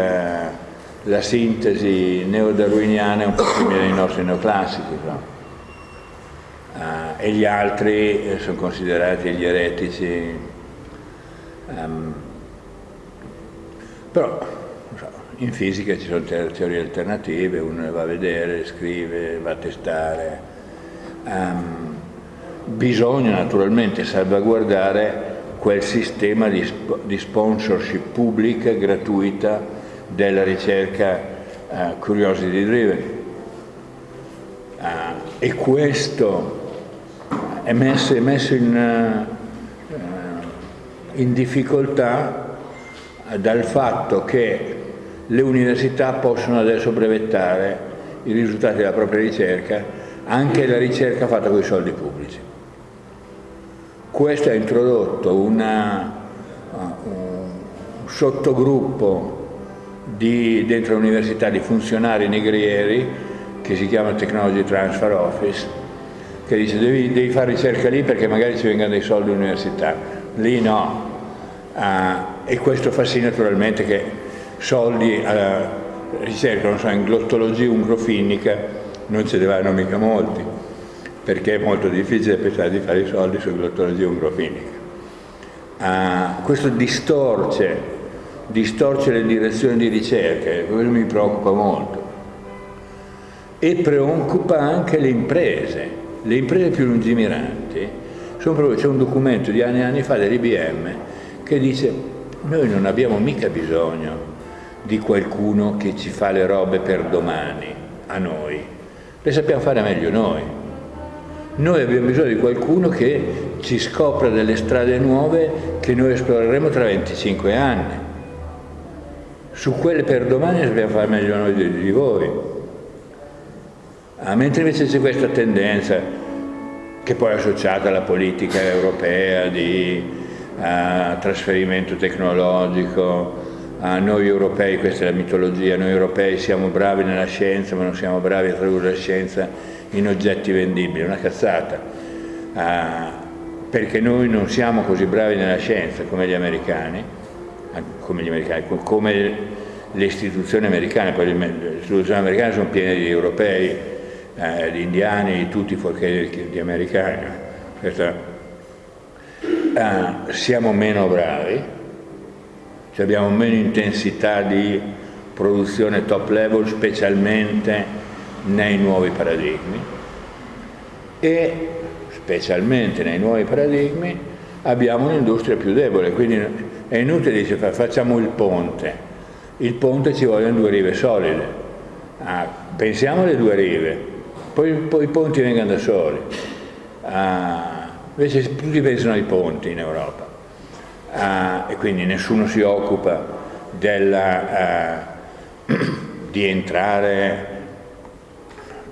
la sintesi neodarwiniana è un po' simile ai nostri neoclassici, no? uh, e gli altri sono considerati gli eretici. Um, però in fisica ci sono teorie alternative, uno va a vedere, scrive, va a testare. Um, bisogna naturalmente salvaguardare quel sistema di, di sponsorship pubblica gratuita della ricerca uh, curiosity driven. Uh, e questo è messo, è messo in, uh, in difficoltà dal fatto che le università possono adesso brevettare i risultati della propria ricerca, anche la ricerca fatta con i soldi pubblici. Questo ha introdotto una, uh, un sottogruppo di, dentro l'università di funzionari negrieri che si chiama Technology Transfer Office, che dice devi, devi fare ricerca lì perché magari ci vengono dei soldi all'università, lì no. Uh, e questo fa sì naturalmente che soldi alla ricerca, non so, in glottologia ungrofinnica non ce ne vanno mica molti, perché è molto difficile pensare di fare i soldi su glottologia ungrofinica. Uh, questo distorce, distorce le direzioni di ricerca, questo mi preoccupa molto. e preoccupa anche le imprese, le imprese più lungimiranti. C'è un documento di anni e anni fa dell'IBM che dice noi non abbiamo mica bisogno di qualcuno che ci fa le robe per domani, a noi, le sappiamo fare meglio noi. Noi abbiamo bisogno di qualcuno che ci scopra delle strade nuove che noi esploreremo tra 25 anni. Su quelle per domani sappiamo fare meglio noi di, voi. Ah, mentre invece c'è questa tendenza, che poi è associata alla politica europea di uh, trasferimento tecnologico, a noi europei, questa è la mitologia, noi europei siamo bravi nella scienza ma non siamo bravi a tradurre la scienza in oggetti vendibili, è una cazzata, uh, perché noi non siamo così bravi nella scienza come gli americani, come, gli americani, come le istituzioni americane, poi le istituzioni americane sono piene di europei, eh, di indiani, di tutti fuorché di americani, Questa, uh, siamo meno bravi, cioè abbiamo meno intensità di produzione top level specialmente nei nuovi paradigmi. E specialmente nei nuovi paradigmi abbiamo un'industria più debole, quindi è inutile dire facciamo il ponte, il ponte ci vogliono due rive solide, ah, pensiamo alle due rive, poi, poi, i ponti vengano da soli, ah, invece tutti pensano ai ponti in Europa uh, e quindi nessuno si occupa della, uh, di entrare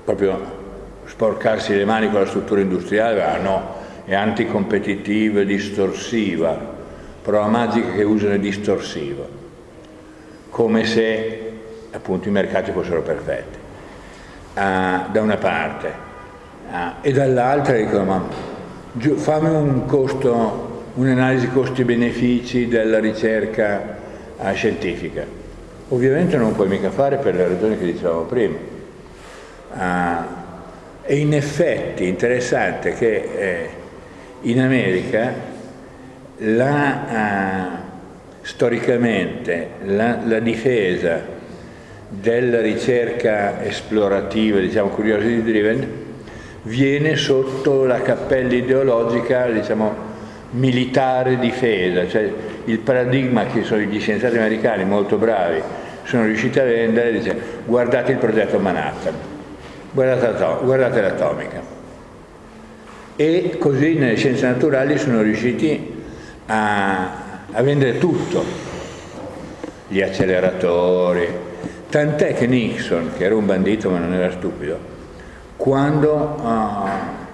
proprio sporcarsi le mani con la struttura industriale, ah no, è anticompetitiva, distorsiva, prova magica che usano è distorsiva, come se appunto i mercati fossero perfetti, uh, da una parte, uh, e dall'altra dicono ma fammi un costo un'analisi costi-benefici della ricerca eh, scientifica. Ovviamente non puoi mica fare per le ragioni che dicevamo prima. Uh, e in effetti interessante che eh, in America la, uh, storicamente la, la, difesa della ricerca esplorativa, diciamo curiosity driven, viene sotto la cappella ideologica, diciamo, militare difesa, cioè il paradigma che sono gli scienziati americani molto bravi sono riusciti a vendere, dice guardate il progetto Manhattan, guardate l'atomica. E così nelle scienze naturali sono riusciti a, a vendere tutto, gli acceleratori, tant'è che Nixon, che era un bandito ma non era stupido, quando uh,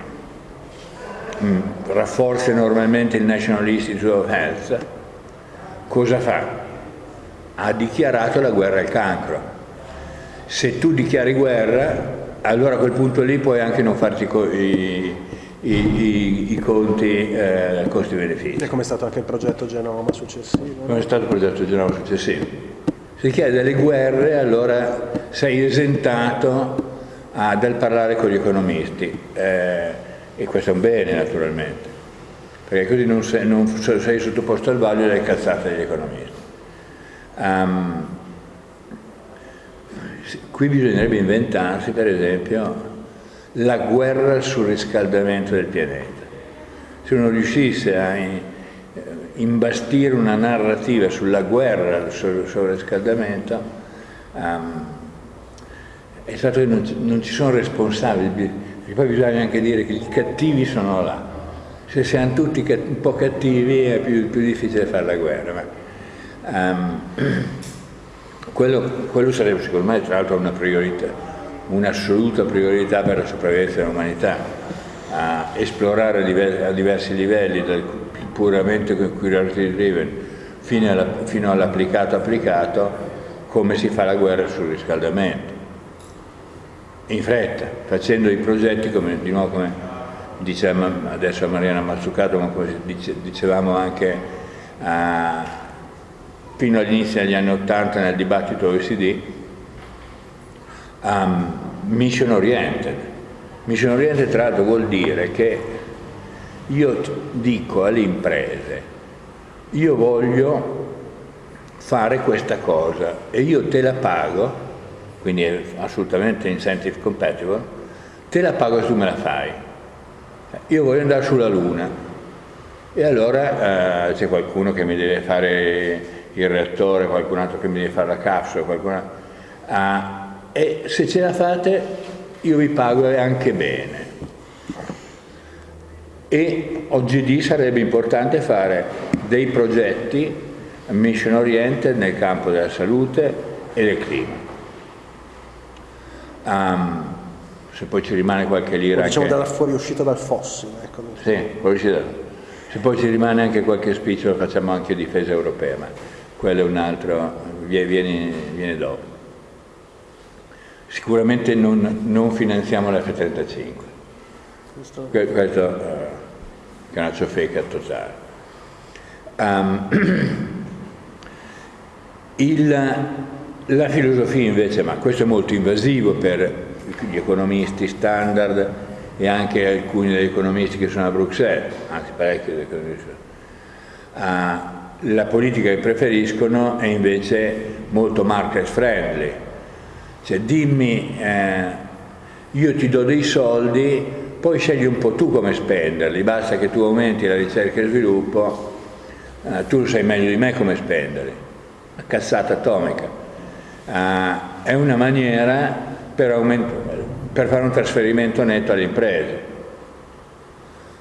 Mm. rafforza enormemente il National Institute of Health, cosa fa? Ha dichiarato la guerra al cancro. Se tu dichiari guerra, allora a quel punto lì puoi anche non farti i, i, i, i conti eh, costi-benefici.
E come è stato anche il progetto Genoma successivo?
Come è stato il progetto Genoma successivo? Se chiede delle guerre, allora sei esentato ah, dal parlare con gli economisti. Eh, e questo è un bene naturalmente, perché così non sei, non sei sottoposto al vaglio delle cazzate degli economisti. Um, qui bisognerebbe inventarsi per esempio la guerra sul surriscaldamento del pianeta. Se uno riuscisse a imbastire una narrativa sulla guerra sul surriscaldamento, um, è stato che non, non ci sono responsabili, e poi bisogna anche dire che i cattivi sono là. Se siamo tutti un po' cattivi è più, più difficile fare la guerra. Ma, um, quello, quello, sarebbe secondo me tra l'altro una priorità, un'assoluta priorità per la sopravvivenza dell'umanità, a esplorare a diversi, a diversi livelli, dal puramente curiosity driven fino all'applicato applicato, come si fa la guerra sul riscaldamento in fretta, facendo i progetti come, di nuovo come diceva adesso a Mariana Mazzucato, ma come dicevamo anche uh, fino all'inizio degli anni Ottanta nel dibattito OECD, um, mission oriented. Mission oriented tra l'altro vuol dire che io dico alle imprese, io voglio fare questa cosa e io te la pago quindi è assolutamente incentive compatible, te la pago e tu me la fai. Io voglio andare sulla Luna e allora eh, c'è qualcuno che mi deve fare il reattore, qualcun altro che mi deve fare la capsula, qualcuno... Ah, e se ce la fate io vi pago anche bene. E oggi sarebbe importante fare dei progetti mission oriented nel campo della salute e del clima. Um, se poi ci rimane qualche lira...
Diciamo
anche...
dalla fuoriuscita dal fossile. Ecco.
Sì, fuoriuscita. Se poi ci rimane anche qualche spicciolo facciamo anche difesa europea, ma quello è un altro, viene, viene dopo. Sicuramente non, non finanziamo l'F-35. Questo, questo uh, che è una ciofeca totale. Um, il, la filosofia invece, ma questo è molto invasivo per gli economisti standard e anche alcuni degli economisti che sono a Bruxelles, anzi parecchi degli economisti. Uh, la politica che preferiscono è invece molto market friendly, cioè dimmi, eh, io ti do dei soldi, poi scegli un po' tu come spenderli, basta che tu aumenti la ricerca e il sviluppo, eh, tu sai meglio di me come spenderli. Una cazzata atomica. Eh, è una maniera per, per, fare un trasferimento netto alle imprese.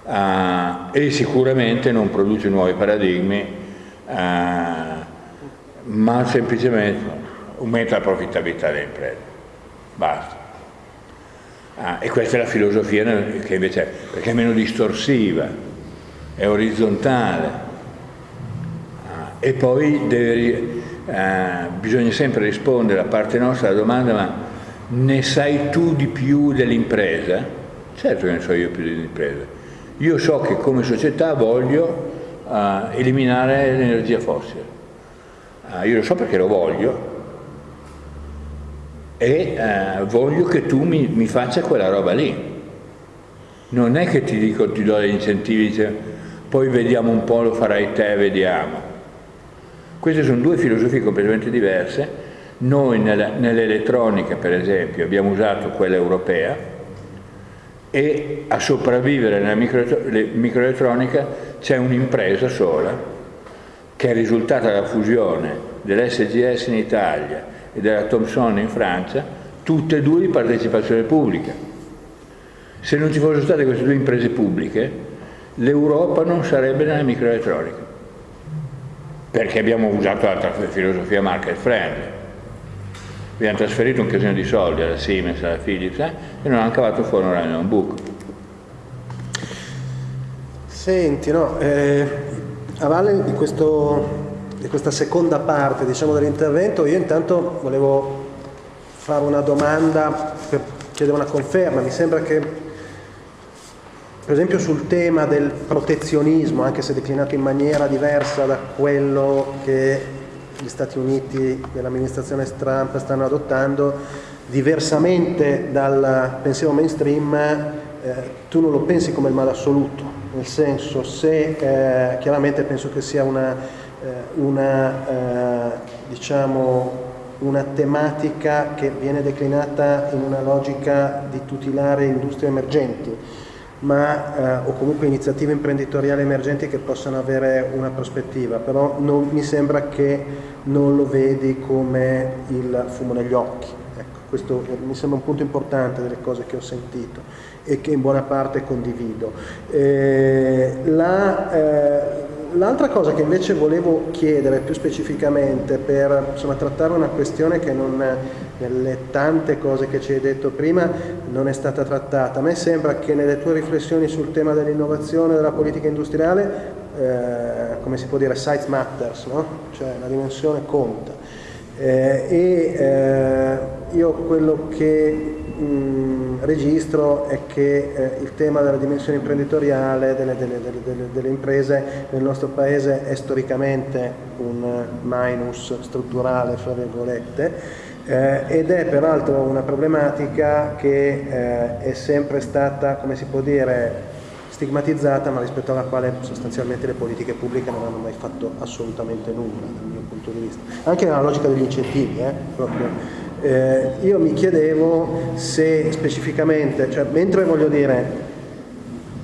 Uh, e sicuramente non produce nuovi paradigmi, uh, ma semplicemente aumenta la profittabilità delle imprese. Basta. Ah, e questa è la filosofia che invece è, perché è meno distorsiva, è orizzontale. Ah, e poi deve, ah, bisogna sempre rispondere da parte nostra alla domanda ma ne sai tu di più dell'impresa? Certo che ne so io più dell'impresa. Io so che come società voglio uh, eliminare l'energia fossile. Uh, io lo so perché lo voglio, e eh, voglio che tu mi, mi, faccia quella roba lì. Non è che ti dico, ti do degli incentivi, poi vediamo un po', lo farai te, vediamo. Queste sono due filosofie completamente diverse. Noi nell'elettronica, per esempio, abbiamo usato quella europea e a sopravvivere nella microelettronica c'è un'impresa sola che è risultata dalla fusione dell'SGS in Italia e della Thomson in Francia, tutte e due di partecipazione pubblica. Se non ci fossero state queste due imprese pubbliche, l'Europa non sarebbe nella microelettronica, perché abbiamo usato l'altra filosofia market friendly. Abbiamo trasferito un casino di soldi alla Siemens, alla Philips eh, e non hanno cavato fuori un un buco.
Senti, no, eh, a valle di questo di questa seconda parte diciamo, dell'intervento, io intanto volevo fare una domanda per chiedere una conferma. Mi sembra che, per esempio, sul tema del protezionismo, anche se declinato in maniera diversa da quello che gli Stati Uniti dell'amministrazione Trump stanno adottando, diversamente dal pensiero mainstream, eh, tu non lo pensi come il male assoluto, nel senso se eh, chiaramente penso che sia una eh, una, eh, diciamo, una tematica che viene declinata in una logica di tutelare industrie emergenti, ma, eh, o comunque iniziative imprenditoriali emergenti che possano avere una prospettiva, però non, mi sembra che non lo vedi come il fumo negli occhi. Ecco, questo mi sembra un punto importante delle cose che ho sentito e che in buona parte condivido. Eh, la, eh, L'altra cosa che invece volevo chiedere più specificamente per insomma, trattare una questione che non, nelle tante cose che ci hai detto prima non è stata trattata, a me sembra che nelle tue riflessioni sul tema dell'innovazione, della politica industriale, eh, come si può dire, size matters, no? cioè la dimensione conta. Eh, e eh, io quello che mh, registro è che eh, il tema della dimensione imprenditoriale delle, delle, delle, delle, imprese nel nostro paese è storicamente un minus strutturale, fra virgolette, eh, ed è peraltro una problematica che eh, è sempre stata, come si può dire, stigmatizzata ma rispetto alla quale sostanzialmente le politiche pubbliche non hanno mai fatto assolutamente nulla dal mio punto di vista. Anche nella logica degli incentivi, eh, Eh, io mi chiedevo se specificamente, cioè mentre voglio dire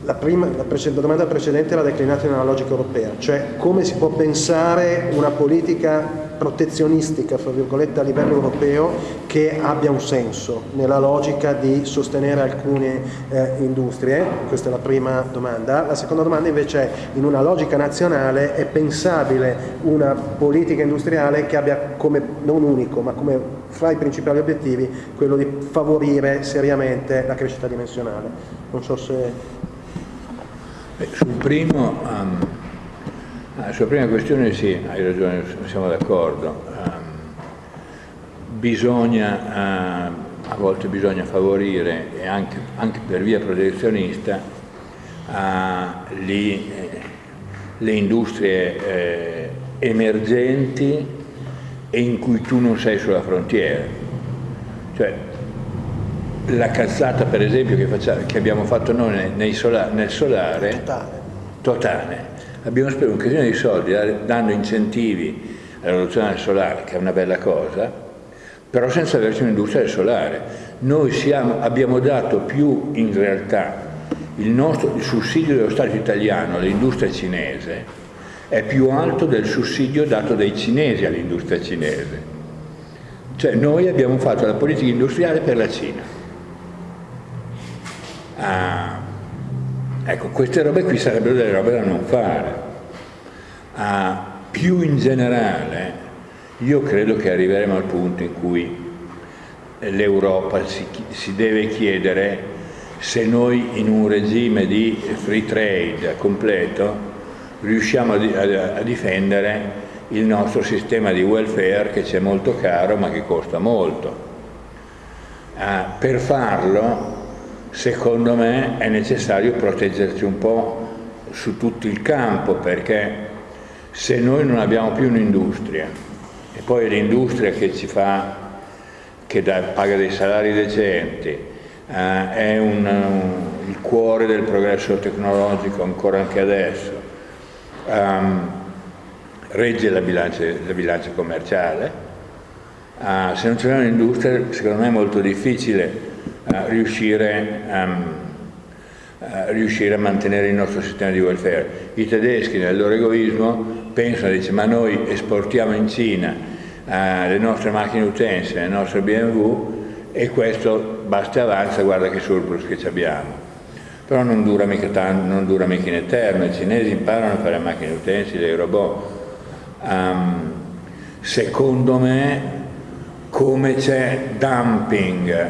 la, prima, la, la, domanda precedente era declinata nella logica europea, cioè come si può pensare una politica protezionistica, fra virgolette, a livello europeo che abbia un senso nella logica di sostenere alcune eh, industrie? Questa è la prima domanda. La seconda domanda invece è, in una logica nazionale è pensabile una politica industriale che abbia come, non unico, ma come fra i principali obiettivi, quello di favorire seriamente la crescita dimensionale? Non so se
Beh, sul primo, um, sulla prima questione sì, hai ragione, siamo d'accordo. Um, bisogna, uh, a volte bisogna favorire, anche, anche per via protezionista, uh, li, eh, le industrie eh, emergenti e in cui tu non sei sulla frontiera. Cioè, la cazzata per esempio che, facciamo, che abbiamo fatto noi nei sola, nel solare, totale. totale. Abbiamo speso un casino di soldi dando incentivi alla rivoluzione del solare, che è una bella cosa, però senza averci un'industria del solare. Noi siamo, abbiamo dato più in realtà il, nostro, il sussidio dello Stato italiano all'industria cinese è più alto del sussidio dato dai cinesi all'industria cinese. Cioè noi abbiamo fatto la politica industriale per la Cina. Ah, ecco, queste robe qui sarebbero delle robe da non fare. Ah, più in generale, io credo che arriveremo al punto in cui l'Europa si, si, deve chiedere se noi in un regime di free trade completo riusciamo a, a, a difendere il nostro sistema di welfare che ci è molto caro ma che costa molto. Ah, per farlo secondo me è necessario proteggerci un po' su tutto il campo perché se noi non abbiamo più un'industria e poi l'industria che ci fa, che da, paga dei salari decenti, eh, è un, un, il cuore del progresso tecnologico ancora anche adesso, um, regge la bilancia, la bilancia commerciale, uh, se non c'è un'industria secondo me è molto difficile riuscire, um, riuscire, a mantenere il nostro sistema di welfare. I tedeschi nel loro egoismo pensano, dice, ma noi esportiamo in Cina uh, le nostre macchine utenze, le nostre BMW e questo basta e avanza, guarda che surplus che abbiamo. Però non dura mica, tanto, non dura mica in eterno, i cinesi imparano a fare macchine utenze, dei robot. Um, secondo me come c'è dumping,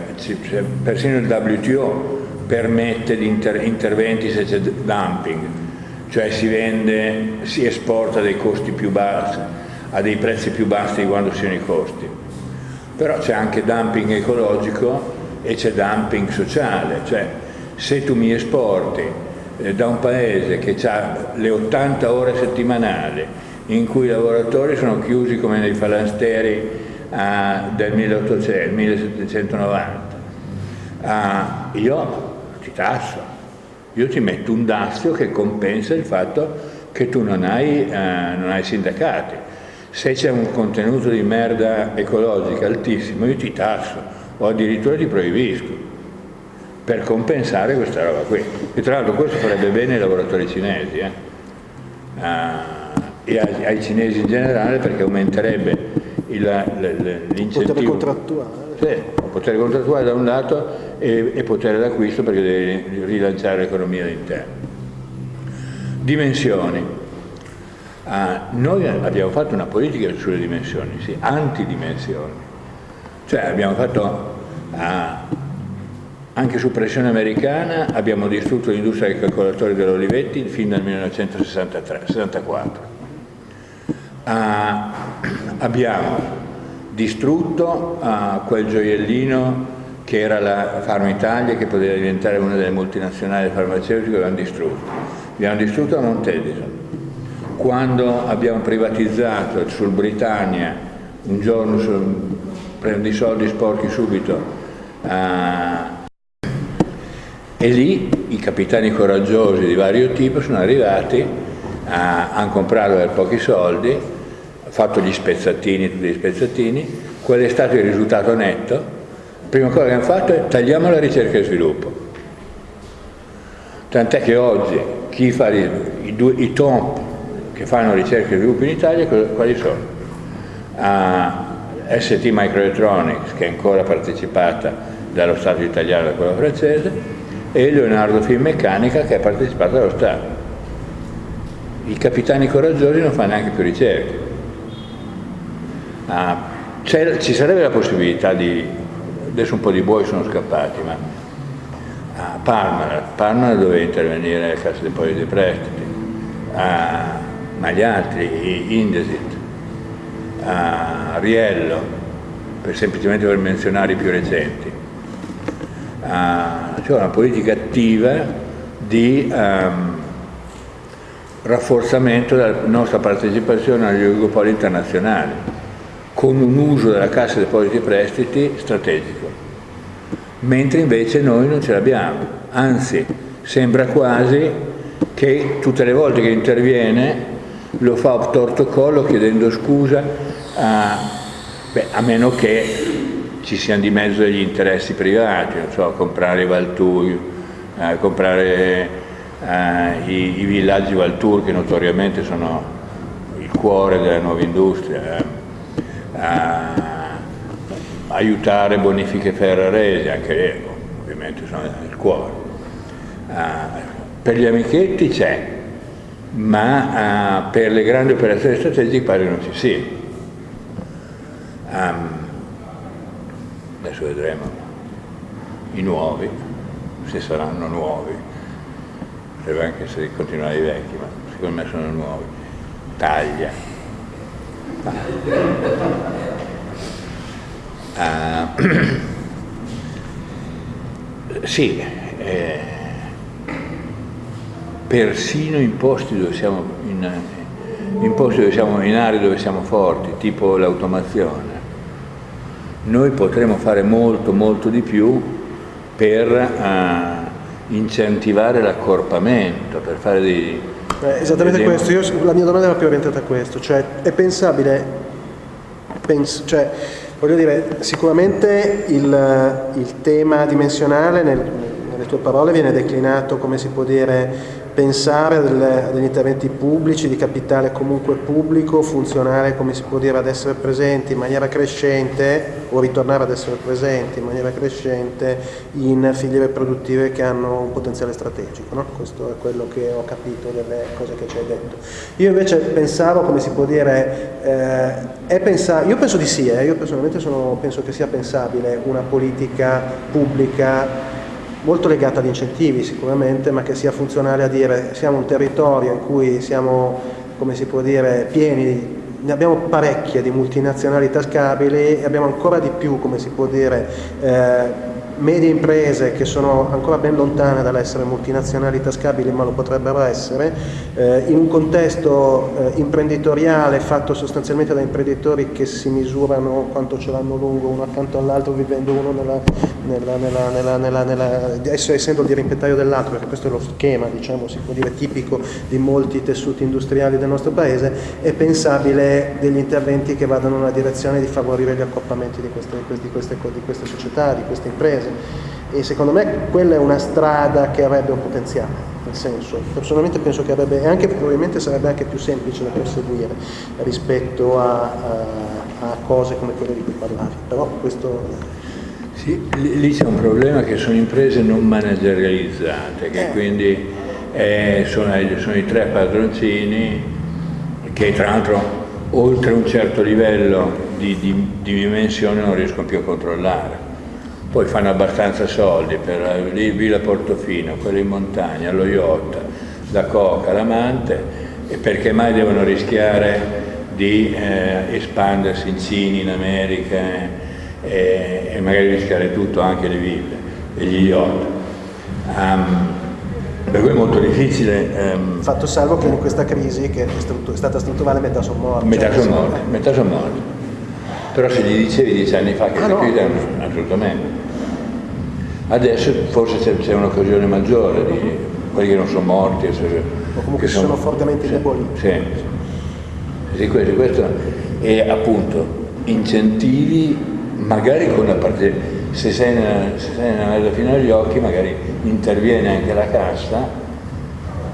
persino il WTO permette di inter interventi se c'è dumping, cioè si vende, si esporta a dei costi più bassi, a dei prezzi più bassi di quando siano i costi. Però c'è anche dumping ecologico e c'è dumping sociale, cioè se tu mi esporti eh, da un paese che ha le 80 ore settimanali in cui i lavoratori sono chiusi come nei falansteri uh, del 1800, 1790. Uh, io ti tasso, io ti metto un dazio che compensa il fatto che tu non hai, uh, non hai sindacati. Se c'è un contenuto di merda ecologica altissimo, io ti tasso o addirittura ti proibisco per compensare questa roba qui. E tra l'altro questo farebbe bene ai lavoratori cinesi eh? uh, e ai, ai, cinesi in generale perché aumenterebbe
l'incentivo. Potere contrattuale.
Sì, potere contrattuale da un lato e, e potere d'acquisto perché devi rilanciare l'economia all'interno. Dimensioni. Ah, noi abbiamo fatto una politica sulle dimensioni, sì, antidimensioni. Cioè abbiamo fatto, ah, anche su pressione americana, abbiamo distrutto l'industria dei calcolatori dell'Olivetti fin dal 1964 Uh, abbiamo distrutto uh, quel gioiellino che era la Farma Italia che poteva diventare una delle multinazionali farmaceutiche, l'abbiamo distrutto. Abbiamo distrutto la Montedison. Quando abbiamo privatizzato sul Britannia, un giorno su, prendo i soldi sporchi subito, uh, e lì i capitani coraggiosi di vario tipo sono arrivati, hanno comprato per pochi soldi, fatto gli spezzatini, tutti gli spezzatini, qual è stato il risultato netto? Prima cosa che hanno fatto è tagliamo la ricerca e sviluppo. Tant'è che oggi chi fa i, i, i top che fanno ricerca e sviluppo in Italia, quali sono? Uh, ST Microelectronics, che è ancora partecipata dallo Stato italiano e da quello francese, e Leonardo Finmeccanica, che è partecipata dallo Stato. I capitani coraggiosi non fanno neanche più ricerche. Uh, ci sarebbe la possibilità di, adesso un po' di buoi sono scappati, ma a Parma, Parma doveva intervenire la Cassa Depositi e Prestiti, ma gli altri, Indesit, a Riello, per, semplicemente per menzionare i più recenti. C'è una politica attiva di um, rafforzamento della nostra partecipazione agli oligopoli internazionali con un uso della Cassa Depositi e Prestiti strategico, mentre invece noi non ce l'abbiamo, anzi sembra quasi che tutte le volte che interviene lo fa a torto collo chiedendo scusa, a, beh, a meno che ci siano di mezzo degli interessi privati, so, comprare i Valturi, eh, comprare eh, i, i, villaggi Valtur che notoriamente sono il cuore della nuova industria. Eh aiutare bonifiche ferraresi, anche lì ovviamente sono nel cuore. Uh, per gli amichetti c'è, ma uh, per le grandi operazioni strategiche pare non ci sia. Adesso vedremo i nuovi, se saranno nuovi, potrebbe anche essere continuare i vecchi, ma secondo me sono nuovi. Taglia, Uh, sì, eh, persino in posti dove siamo in, in posti dove siamo in aree dove siamo forti, tipo l'automazione, noi potremo fare molto molto di più per uh, incentivare l'accorpamento, per fare dei,
eh, esattamente questo, Io, la mia domanda era più orientata a questo, cioè è pensabile, pens cioè, voglio dire, sicuramente il, il tema dimensionale nel, nelle tue parole viene declinato, come si può dire, pensare a degli interventi pubblici, di capitale comunque pubblico, funzionare come si può dire ad essere presenti in maniera crescente o ritornare ad essere presenti in maniera crescente in filiere produttive che hanno un potenziale strategico. No? Questo è quello che ho capito delle cose che ci hai detto. Io invece pensavo, come si può dire, eh, pensa io penso di sì, eh, io personalmente sono, penso che sia pensabile una politica pubblica molto legata agli incentivi sicuramente, ma che sia funzionale a dire siamo un territorio in cui siamo, come si può dire, pieni ne abbiamo parecchie di multinazionali tascabili e abbiamo ancora di più, come si può dire, eh, medie imprese che sono ancora ben lontane dall'essere multinazionali tascabili ma lo potrebbero essere, eh, in un contesto eh, imprenditoriale fatto sostanzialmente da imprenditori che si misurano quanto ce l'hanno lungo uno accanto all'altro vivendo uno nella, nella, nella, nella, essendo il dirimpetario dell'altro, perché questo è lo schema diciamo, si può dire tipico di molti tessuti industriali del nostro paese, è pensabile degli interventi che vadano nella direzione di favorire gli accoppamenti di queste, di queste, di queste società, di queste imprese imprese e secondo me quella è una strada che avrebbe un potenziale, nel senso, personalmente penso che avrebbe, e anche probabilmente sarebbe anche più semplice da perseguire rispetto a, a, a cose come quelle di cui parlavi, però questo...
Sì, lì c'è un problema che sono imprese non managerializzate, che eh. quindi eh, sono, sono i tre padroncini che tra l'altro oltre un certo livello di, di, di dimensione non riescono più a controllare poi fanno abbastanza soldi per lì Villa Portofino, quello in montagna, lo yacht, la coca, l'amante, e perché mai devono rischiare di eh, espandersi in Cina, in America eh, e magari rischiare tutto, anche le ville e gli yacht. Um, per cui è molto difficile.
Um, Fatto salvo che in questa crisi, che è, è stata strutturale, metà sono morti.
Metà cioè, sono morti, metà sono morti. Però se gli dicevi dieci anni fa che ah, no. chiudevano, assolutamente. Adesso forse c'è un'occasione maggiore di quelli che non sono morti.
O comunque sono, sono fortemente
sì. Sì, sì questo, questo, e appunto incentivi, magari con la parte, se sei, nella, se sei nella mezza fino agli occhi, magari interviene anche la cassa,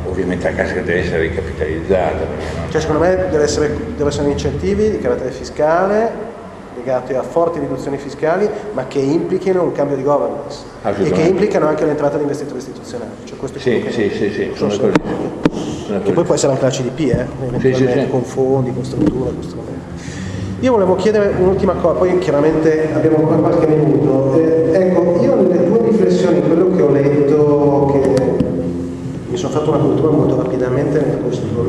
ovviamente la cassa deve essere ricapitalizzata.
No? Cioè secondo me deve essere, deve essere incentivi di carattere fiscale legati a forti riduzioni fiscali, ma che implichino un cambio di governance e che implicano anche l'entrata di investitori istituzionali. Cioè questo
sì, sì, sì, sì, sono
so che poi può essere anche la CDP, eh, sì, sì, sì. con fondi, con strutture, con strumenti. Io volevo chiedere un'ultima cosa, poi chiaramente abbiamo ancora qualche minuto. Eh, ecco, io nelle tue riflessioni, quello che ho letto, che mi sono fatto una cultura molto rapidamente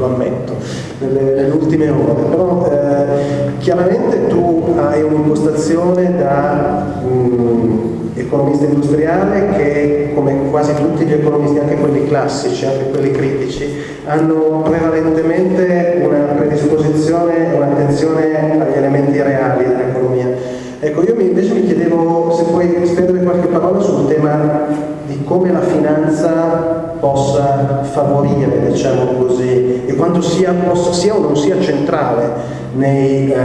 lo ammetto, nelle, nelle ultime ore, però eh, chiaramente tu hai un'impostazione da um, economista industriale che come quasi tutti gli economisti, anche quelli classici, anche quelli critici, hanno prevalentemente una predisposizione, un'attenzione agli elementi reali dell'economia. Ecco, io invece mi chiedevo se puoi spendere qualche parola sul tema di come la finanza possa favorire, diciamo così, e quanto sia, possa, sia o non sia centrale nei eh,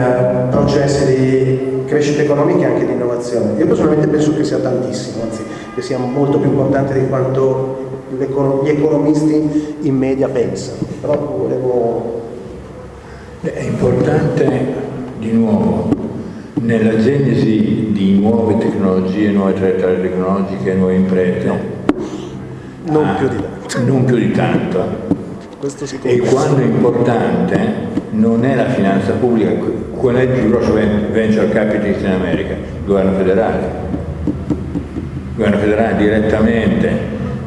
processi di crescita economica e anche di innovazione. Io personalmente penso che sia tantissimo, anzi che sia molto più importante di quanto gli economisti in media pensano. Però volevo...
È importante di nuovo nella genesi di nuove tecnologie, nuove traiettorie tecnologiche, nuove imprese
non ah, più di tanto.
Non più di tanto. E quando è importante non è la finanza pubblica, qual è il più grosso venture capitalist in America? Il governo federale. Il governo federale direttamente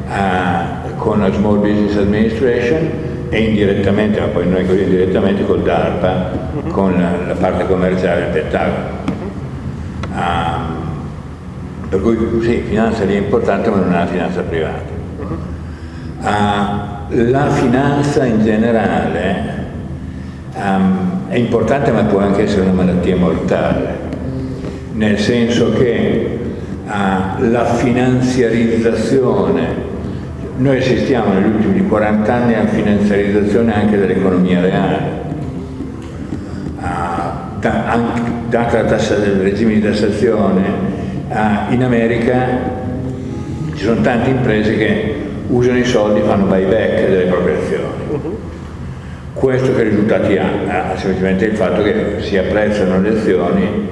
a, con la Small Business Administration e indirettamente, ma poi noi così indirettamente col DARPA, uh mhm. -huh. con la, la, parte commerciale del Pentagono. Uh -huh. um, per cui sì, finanza lì è importante ma non è una finanza privata. Uh, la finanza in generale um, è importante ma può anche essere una malattia mortale, nel senso che uh, la finanziarizzazione, noi assistiamo negli ultimi 40 anni alla finanziarizzazione anche dell'economia reale, uh, da, anche, data la del regime di tassazione, in America ci sono tante imprese che usano i soldi e fanno buyback delle proprie azioni. Uh-huh. Questo che risultati ha? Ha semplicemente il fatto che si apprezzano le azioni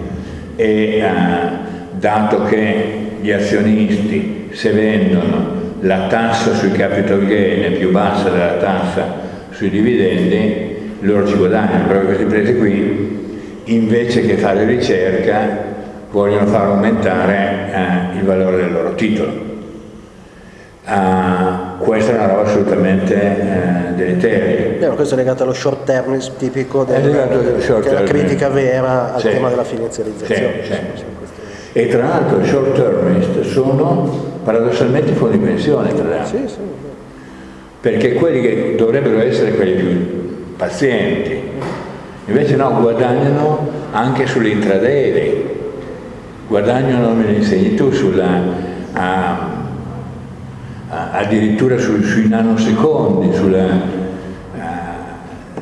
e uh, dato che gli azionisti se vendono la tassa sui capital gain è più bassa della tassa sui dividendi, loro ci guadagnano, proprio queste imprese qui invece che fare ricerca vogliono far aumentare eh, il valore del loro titolo. Uh, questa è una roba assolutamente uh, deleteria.
Beh, questo è legato allo short termism tipico del, short che è la critica vera al sì. tema della finanziarizzazione. Sì, sì.
E tra l'altro i short termist sono paradossalmente fondi pensione, tra l'altro. Perché quelli che dovrebbero essere quelli più pazienti, invece no, guadagnano anche sull'intraday, guadagnano, me lo insegni tu, sulla... Uh, addirittura su, sui nanosecondi,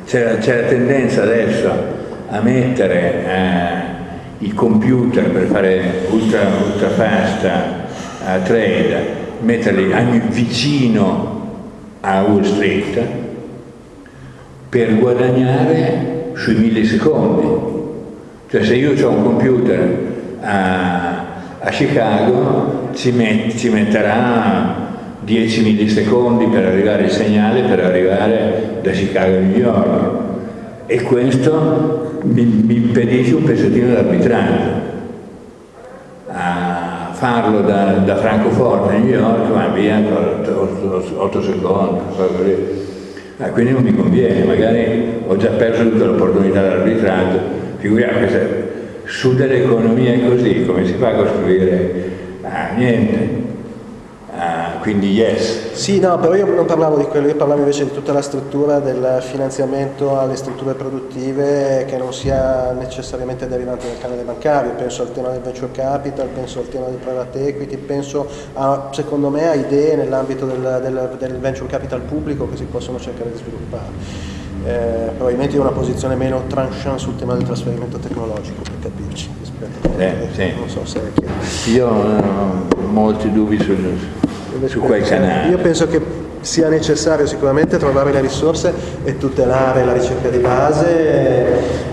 c'è, la tendenza adesso a mettere uh, i computer per fare ultra, ultra fast uh, trade, metterli vicino a Wall Street per guadagnare sui millisecondi. Cioè se io ho un computer a, a Chicago ci, met, ci metterà 10 millisecondi per arrivare il segnale per arrivare da Chicago a New York. E questo mi, mi impedisce un pezzettino d'arbitraggio. A farlo da, da, Francoforte a New York va via 8 secondi ah, quindi non mi conviene magari ho già perso tutta l'opportunità dell'arbitraggio figuriamo che su delle economie così come si fa a costruire? Ah, niente quindi yes.
Sì, no, però io non parlavo di quello, io parlavo invece di tutta la struttura del finanziamento alle strutture produttive che non sia necessariamente derivante dal canale bancario, penso al tema del venture capital, penso al tema del private equity, penso a, secondo me a idee nell'ambito del, del, del venture capital pubblico che si possono cercare di sviluppare. eh, probabilmente in una posizione meno tranchant sul tema del trasferimento tecnologico, per capirci, rispetto
a... Eh, sì.
Non so se è chiaro.
Io ho molti dubbi su, su quel canale.
Io penso che sia necessario sicuramente trovare le risorse e tutelare la ricerca di base,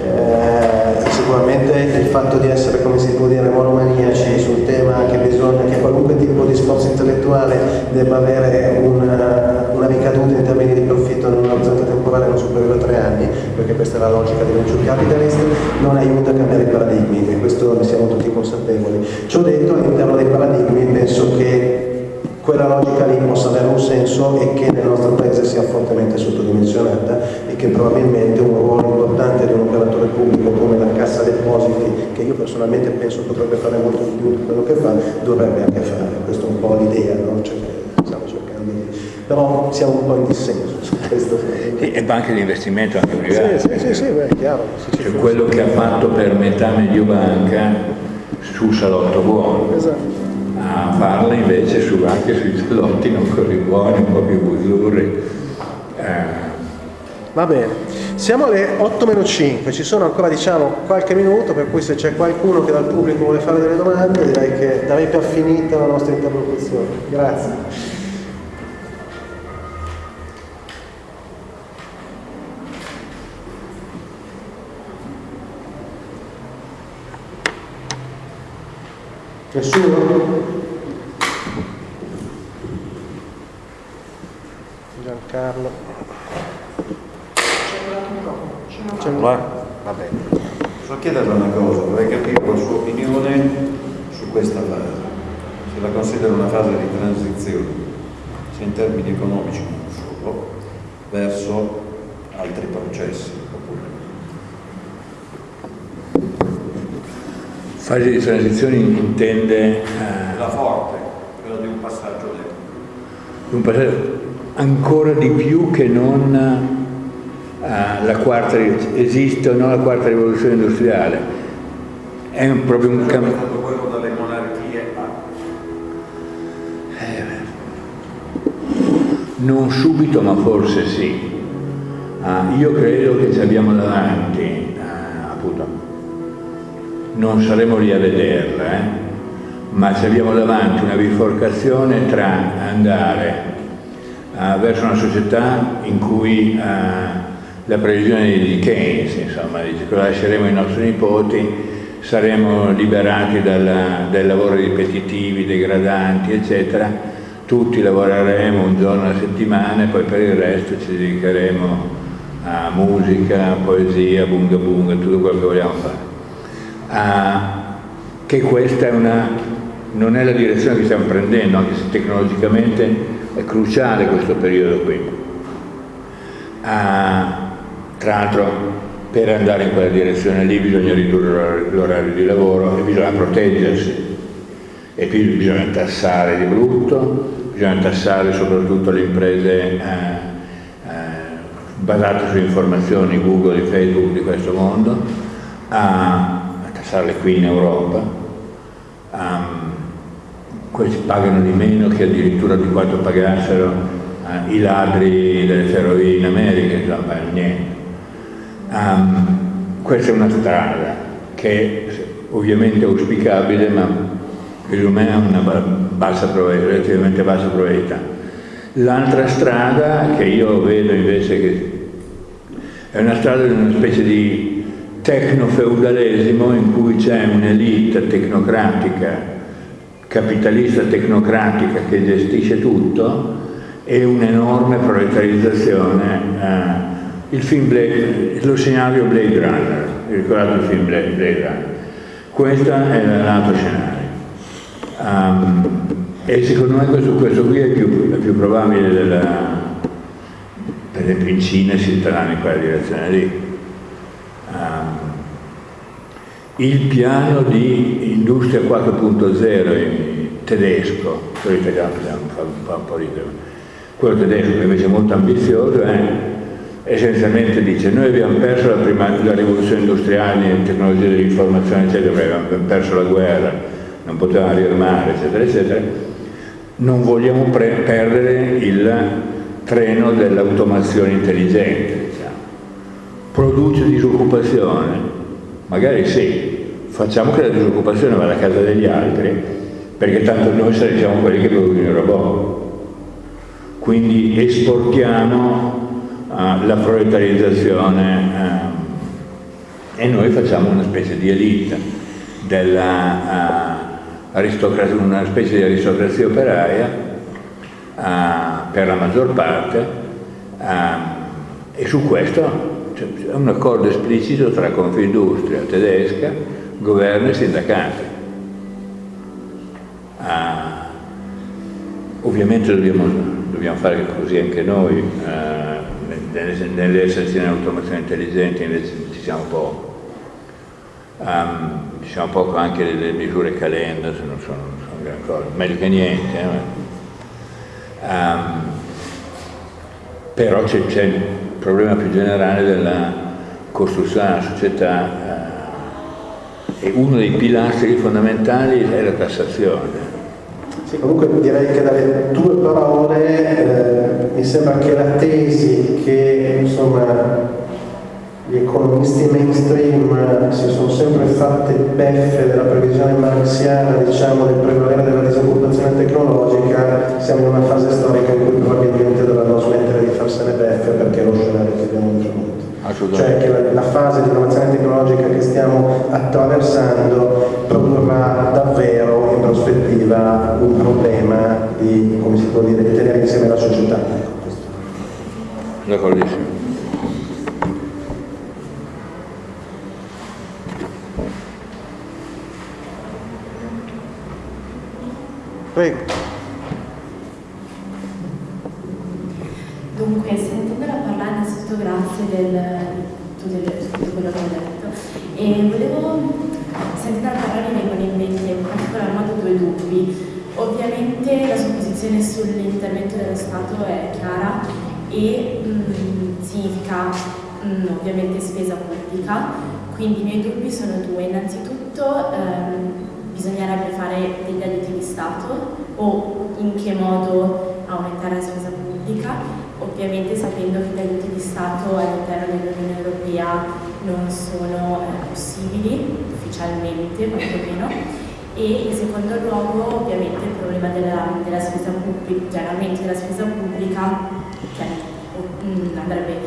eh, sicuramente il fatto di essere, come si può dire, monomaniaci sul tema che bisogna che qualunque tipo di sforzo intellettuale debba avere una, una ricaduta in termini di profitto in un orizzonte temporale non superiore a tre anni, perché questa è la logica di venture capitalist, non aiuta a cambiare i paradigmi e questo ne siamo tutti consapevoli. Ciò detto, all'interno dei paradigmi penso che quella logica lì possa avere un senso e che nel nostro paese sia fortemente sottodimensionata e che probabilmente un ruolo importante di un operatore pubblico come la Cassa Depositi, che io personalmente penso potrebbe fare molto di più di quello che fa, dovrebbe anche fare. Questa è un po' l'idea, no? cioè, stiamo cercando di... però siamo un po' in dissenso su questo.
Sì, e banche di investimento anche private.
Sì, sì, sì, sì beh, è chiaro.
Cioè, quello che ha fatto per metà Mediobanca sul salotto buono.
Esatto
parla invece su, anche sui salotti non così buoni, un po' più buzzurri.
Eh. Va bene, siamo alle 8 meno 5, ci sono ancora diciamo qualche minuto, per cui se c'è qualcuno che dal pubblico vuole fare delle domande direi che darei per finita la nostra interlocuzione. Grazie. Nessuno? Giancarlo. C'è un Va bene.
Posso chiederle una cosa, vorrei capire la sua opinione su questa fase. Se la considera una fase di transizione, sia in termini economici non solo, verso altri processi.
Fase di transizione intende...
Eh, la forte, quella di un passaggio lento.
Un passaggio ancora di più che non uh, la quarta, esiste o no la quarta rivoluzione industriale. È un, proprio un cambio.
quello dalle monarchie
eh, non subito ma forse sì. Uh, io credo che ci abbiamo davanti, non saremo lì a vederla, eh, ma ci abbiamo davanti una biforcazione tra andare uh, verso una società in cui uh, la previsione di Keynes, insomma, dice che lasceremo ai nostri nipoti, saremo liberati dal, dai lavori ripetitivi, degradanti, eccetera, tutti lavoreremo un giorno alla settimana e poi per il resto ci dedicheremo a musica, poesia, bunga bunga, tutto quello che vogliamo fare. Uh, che questa è una, non è la direzione che stiamo prendendo, anche se tecnologicamente è cruciale questo periodo qui. Ah, tra l'altro per andare in quella direzione lì bisogna ridurre l'orario di lavoro e bisogna proteggersi e qui bisogna tassare di brutto, bisogna tassare soprattutto le imprese eh, eh, basate su informazioni Google e Facebook di questo mondo, a, tassarle qui in Europa. Um, questi pagano di meno che addirittura di quanto pagassero eh, i ladri delle ferrovie in America, insomma, niente. Um, questa è una strada che ovviamente è auspicabile, ma secondo me ha una bassa relativamente bassa probabilità. L'altra strada che io vedo invece che è una strada di una specie di tecnofeudalesimo in cui c'è un'elite tecnocratica capitalista tecnocratica che gestisce tutto e un'enorme proletarizzazione. Eh, il film Blade, lo scenario Blade Runner, ricordate il film Blade, Blade Runner? Questo è l'altro scenario. Um, e secondo me questo, questo qui è più, è più probabile della, per esempio in Cina si andranno in quella direzione lì. Um, il piano di industria 4.0 tedesco, quello tedesco che invece è molto ambizioso è essenzialmente dice noi abbiamo perso la, prima, la rivoluzione industriale in tecnologia dell'informazione eccetera, abbiamo perso la guerra, non potevamo riarmare eccetera eccetera, non vogliamo perdere il treno dell'automazione intelligente diciamo. produce disoccupazione? Magari sì, facciamo che la disoccupazione vada a casa degli altri, perché tanto noi saremo quelli che producono i robot. Quindi esportiamo uh, la proletarizzazione uh, e noi facciamo una specie di elite, della, uh, una specie di aristocrazia operaia per la maggior parte e su questo c'è un accordo esplicito tra Confindustria tedesca, governo e sindacati. Ah, ovviamente dobbiamo, dobbiamo, fare così anche noi, ah, nelle, nelle sezioni di automazione intelligente invece ci siamo poco. Um, diciamo poco anche delle misure calenda, se non sono, sono gran cosa, meglio che niente. Eh? Um, però c'è problema più generale della costruzione della società eh, e uno dei pilastri fondamentali è la tassazione.
Sì, comunque direi che dalle tue parole eh, mi sembra che la tesi che insomma gli economisti mainstream si sono sempre fatte beffe della previsione marxiana diciamo, del prevalere della disoccupazione tecnologica, siamo in una fase storica in cui probabilmente dovranno farsene beffe perché è lo scenario che abbiamo di fronte. Cioè che la, la fase di innovazione tecnologica che stiamo attraversando produrrà davvero in prospettiva un problema di, come si può dire, di tenere insieme la società.
D'accordissimo.
Prego.
Dunque, sentendola parlare innanzitutto grazie del, di tutto quello che ha detto e volevo sentendola parlare mi vengono in mente in particolar modo due dubbi. Ovviamente la sua posizione sull'intervento dello Stato è chiara e mh, mm, significa mh, mm, ovviamente spesa pubblica, quindi i miei dubbi sono due. Innanzitutto ehm, bisognerebbe fare degli aiuti di Stato o in che modo aumentare la spesa pubblica, ovviamente sapendo che gli aiuti di Stato all'interno dell'Unione Europea non sono eh, possibili ufficialmente quantomeno e in secondo luogo ovviamente il problema della, della spesa pubblica, l'aumento della spesa pubblica cioè, mm, andrebbe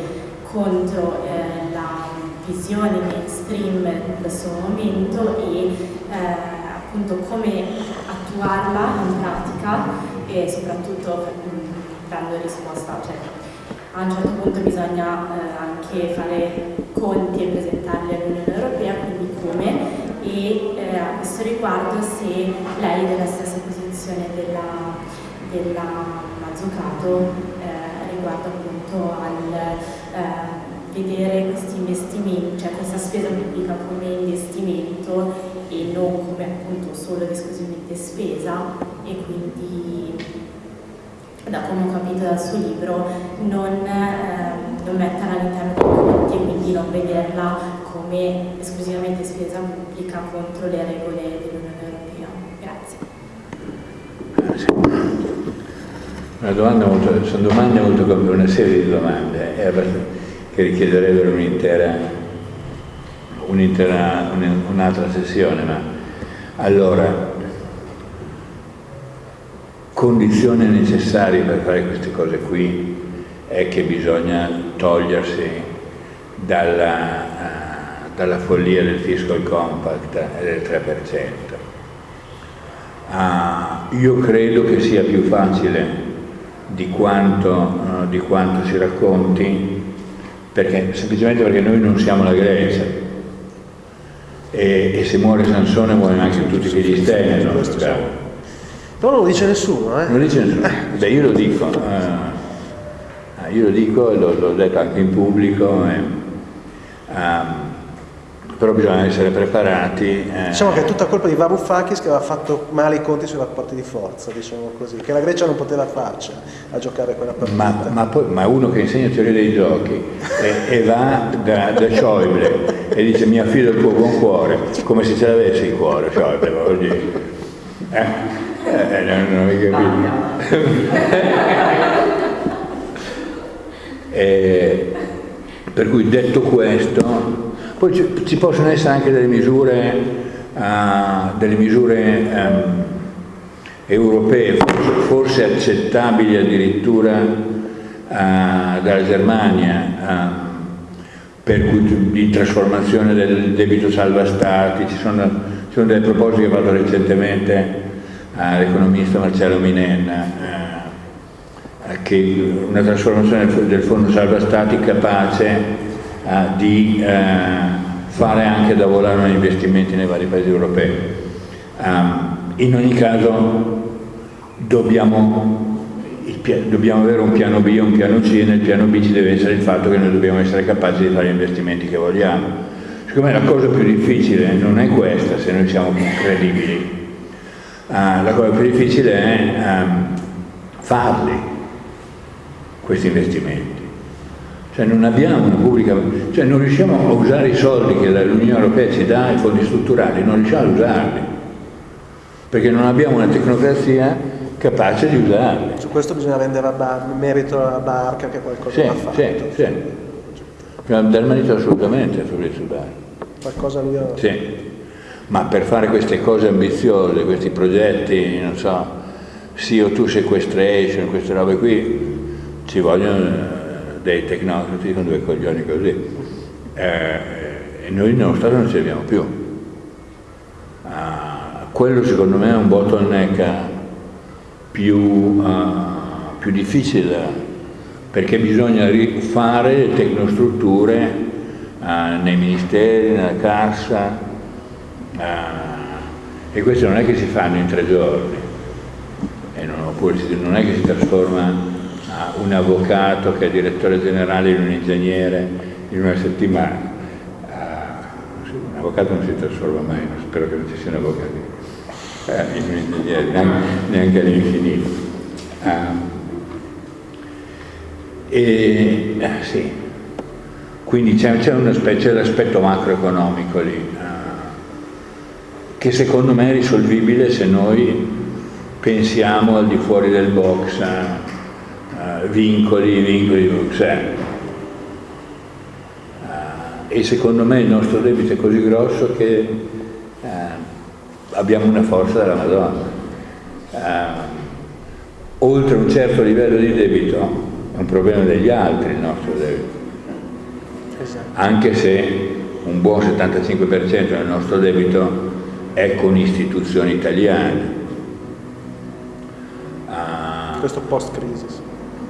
contro eh, la visione mainstream in questo momento e eh, appunto come attuarla in pratica e soprattutto dando risposta. Cioè, a un certo punto bisogna eh, anche fare conti e presentarli all'Unione Europea, quindi come, e eh, a questo riguardo se lei è della stessa posizione della, della Mazzucato eh, riguardo appunto al eh, vedere questi investimenti, cioè questa spesa pubblica come investimento e non come appunto solo ed esclusivamente spesa e quindi da come ho capito dal suo libro non, eh, non metterla all'interno dei conti e quindi non vederla come esclusivamente spesa pubblica contro le regole dell'Unione Europea. Grazie.
Una domanda molto, sono domande molto una serie di domande che richiederebbero un'intera un'altra un sessione, ma allora condizione necessaria per fare queste cose qui è che bisogna togliersi dalla, uh, dalla follia del fiscal compact e del 3%. Uh, ah, io credo che sia più facile di quanto, uh, di quanto si racconti perché, semplicemente perché noi non siamo la Grecia e, e se muore Sansone muoiono anche tutti i filisteini no?
Però non lo dice nessuno eh?
non lo dice nessuno beh io lo dico uh, io lo dico e l'ho detto anche in pubblico e, um, però bisogna essere preparati.
Eh. Diciamo che è tutta colpa di Varoufakis che aveva fatto male i conti sui rapporti di forza, diciamo così, che la Grecia non poteva farci a giocare quella partita.
Ma, ma, poi, ma uno che insegna teoria dei giochi e, e va da, da Schäuble e dice mi affido al tuo buon cuore, come se ce l'avesse il cuore Schäuble, dire. Eh? Eh, non, non mi capito. e, Per cui detto questo, poi ci, ci possono essere anche delle misure, uh, delle misure um, europee, forse, forse, accettabili addirittura uh, dalla Germania, uh, per cui di trasformazione del debito salva stati, ci sono, ci sono delle proposte che ho fatto recentemente all'economista Marcello Minenna, eh, che una trasformazione del fondo salva stati capace eh, di eh, fare anche da volare negli investimenti nei vari paesi europei. In ogni caso dobbiamo dobbiamo avere un piano B e un piano C e nel piano B ci deve essere il fatto che noi dobbiamo essere capaci di fare gli investimenti che vogliamo. Secondo me la cosa più difficile non è questa, se noi siamo credibili. Uh, la cosa più difficile è um, farli, questi investimenti. Cioè non abbiamo una pubblica, cioè non riusciamo a usare i soldi che l'Unione Europea ci dà, i fondi strutturali, non riusciamo a usarli, perché non abbiamo una tecnocrazia capace di usarli.
Su questo bisogna rendere merito alla barca che qualcosa
sì,
ha fatto.
Sì, sì. Bisogna dar merito assolutamente a Fabrizio Barca.
Qualcosa lui ha...
Sì. Ma per fare queste cose ambiziose, questi progetti, non so, CO2 sequestration, queste robe qui, ci vogliono eh, dei tecnocrati con due coglioni così. Eh, e noi nello Stato non ci arriviamo più. Ah, quello secondo me è un bottleneck più, uh, più difficile perché bisogna rifare le tecnostrutture uh, nei ministeri, nella cassa uh, e questo non è che si fanno in tre giorni. Non, oppure non è che si trasforma un avvocato che è direttore generale in un ingegnere in una settimana. Un avvocato non si trasforma mai, spero che non ci siano avvocati. Eh, neanche, neanche all'infinito. Uh, e eh, sì, quindi c'è un aspetto, l'aspetto macroeconomico lì, che secondo me è risolvibile se noi pensiamo al di fuori del box, uh, vincoli, vincoli di Bruxelles. e secondo me il nostro debito è così grosso che abbiamo una forza della Madonna. Uh, oltre un certo livello di debito è un problema degli altri il nostro debito. Esatto. Anche se un buon 75% del nostro debito è con istituzioni italiane.
Uh, questo post-crisi.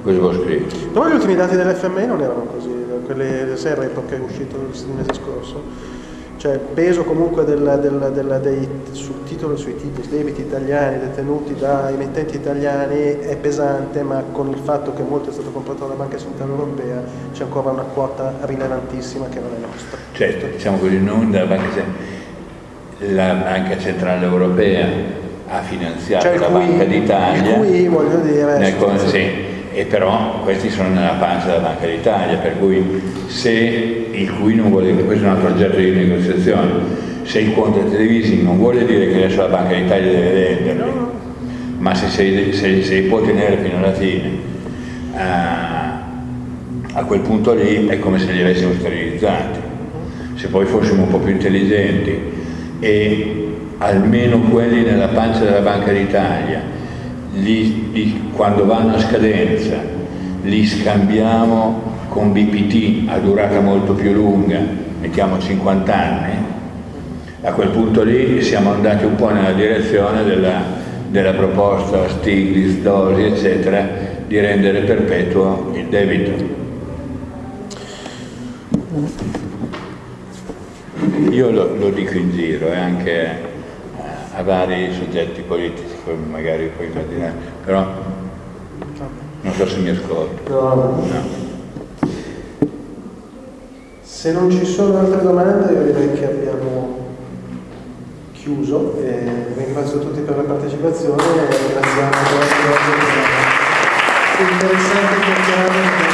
Questo post-crisi.
Dopo gli ultimi dati dell'FMI non erano così, quelle, se il report che è uscito il mese scorso cioè il peso comunque del, del, del, dei sul titolo, sui titoli, debiti italiani detenuti da emittenti italiani è pesante, ma con il fatto che molto è stato comprato dalla Banca Centrale Europea c'è ancora una quota rilevantissima che non è nostra.
Certo, diciamo così, non dalla Banca, la Banca Centrale Europea ha finanziato cioè, la cui, Banca d'Italia.
voglio dire...
Sì, e però questi sono nella pancia della Banca d'Italia, per cui se il cui non vuole, questo è un altro oggetto di negoziazione, se il contract leasing non vuole dire che adesso la Banca d'Italia deve venderli, ma se, se, se, se li può tenere fino alla fine, uh, a quel punto lì è come se li avessimo sterilizzati. Se poi fossimo un po' più intelligenti e almeno quelli nella pancia della Banca d'Italia li, li, quando vanno a scadenza li scambiamo con BPT a durata molto più lunga, mettiamo 50 anni, a quel punto lì siamo andati un po' nella direzione della, della proposta Stiglitz, Dosi, eccetera, di rendere perpetuo il debito. Io lo, lo dico in giro e anche eh, a vari soggetti politici, come magari puoi immaginare, però non so se mi ascolto.
No. Se non ci sono altre domande io direi che abbiamo chiuso e ringrazio tutti per la partecipazione e ringraziamo per la nostra interessante chiacchierata.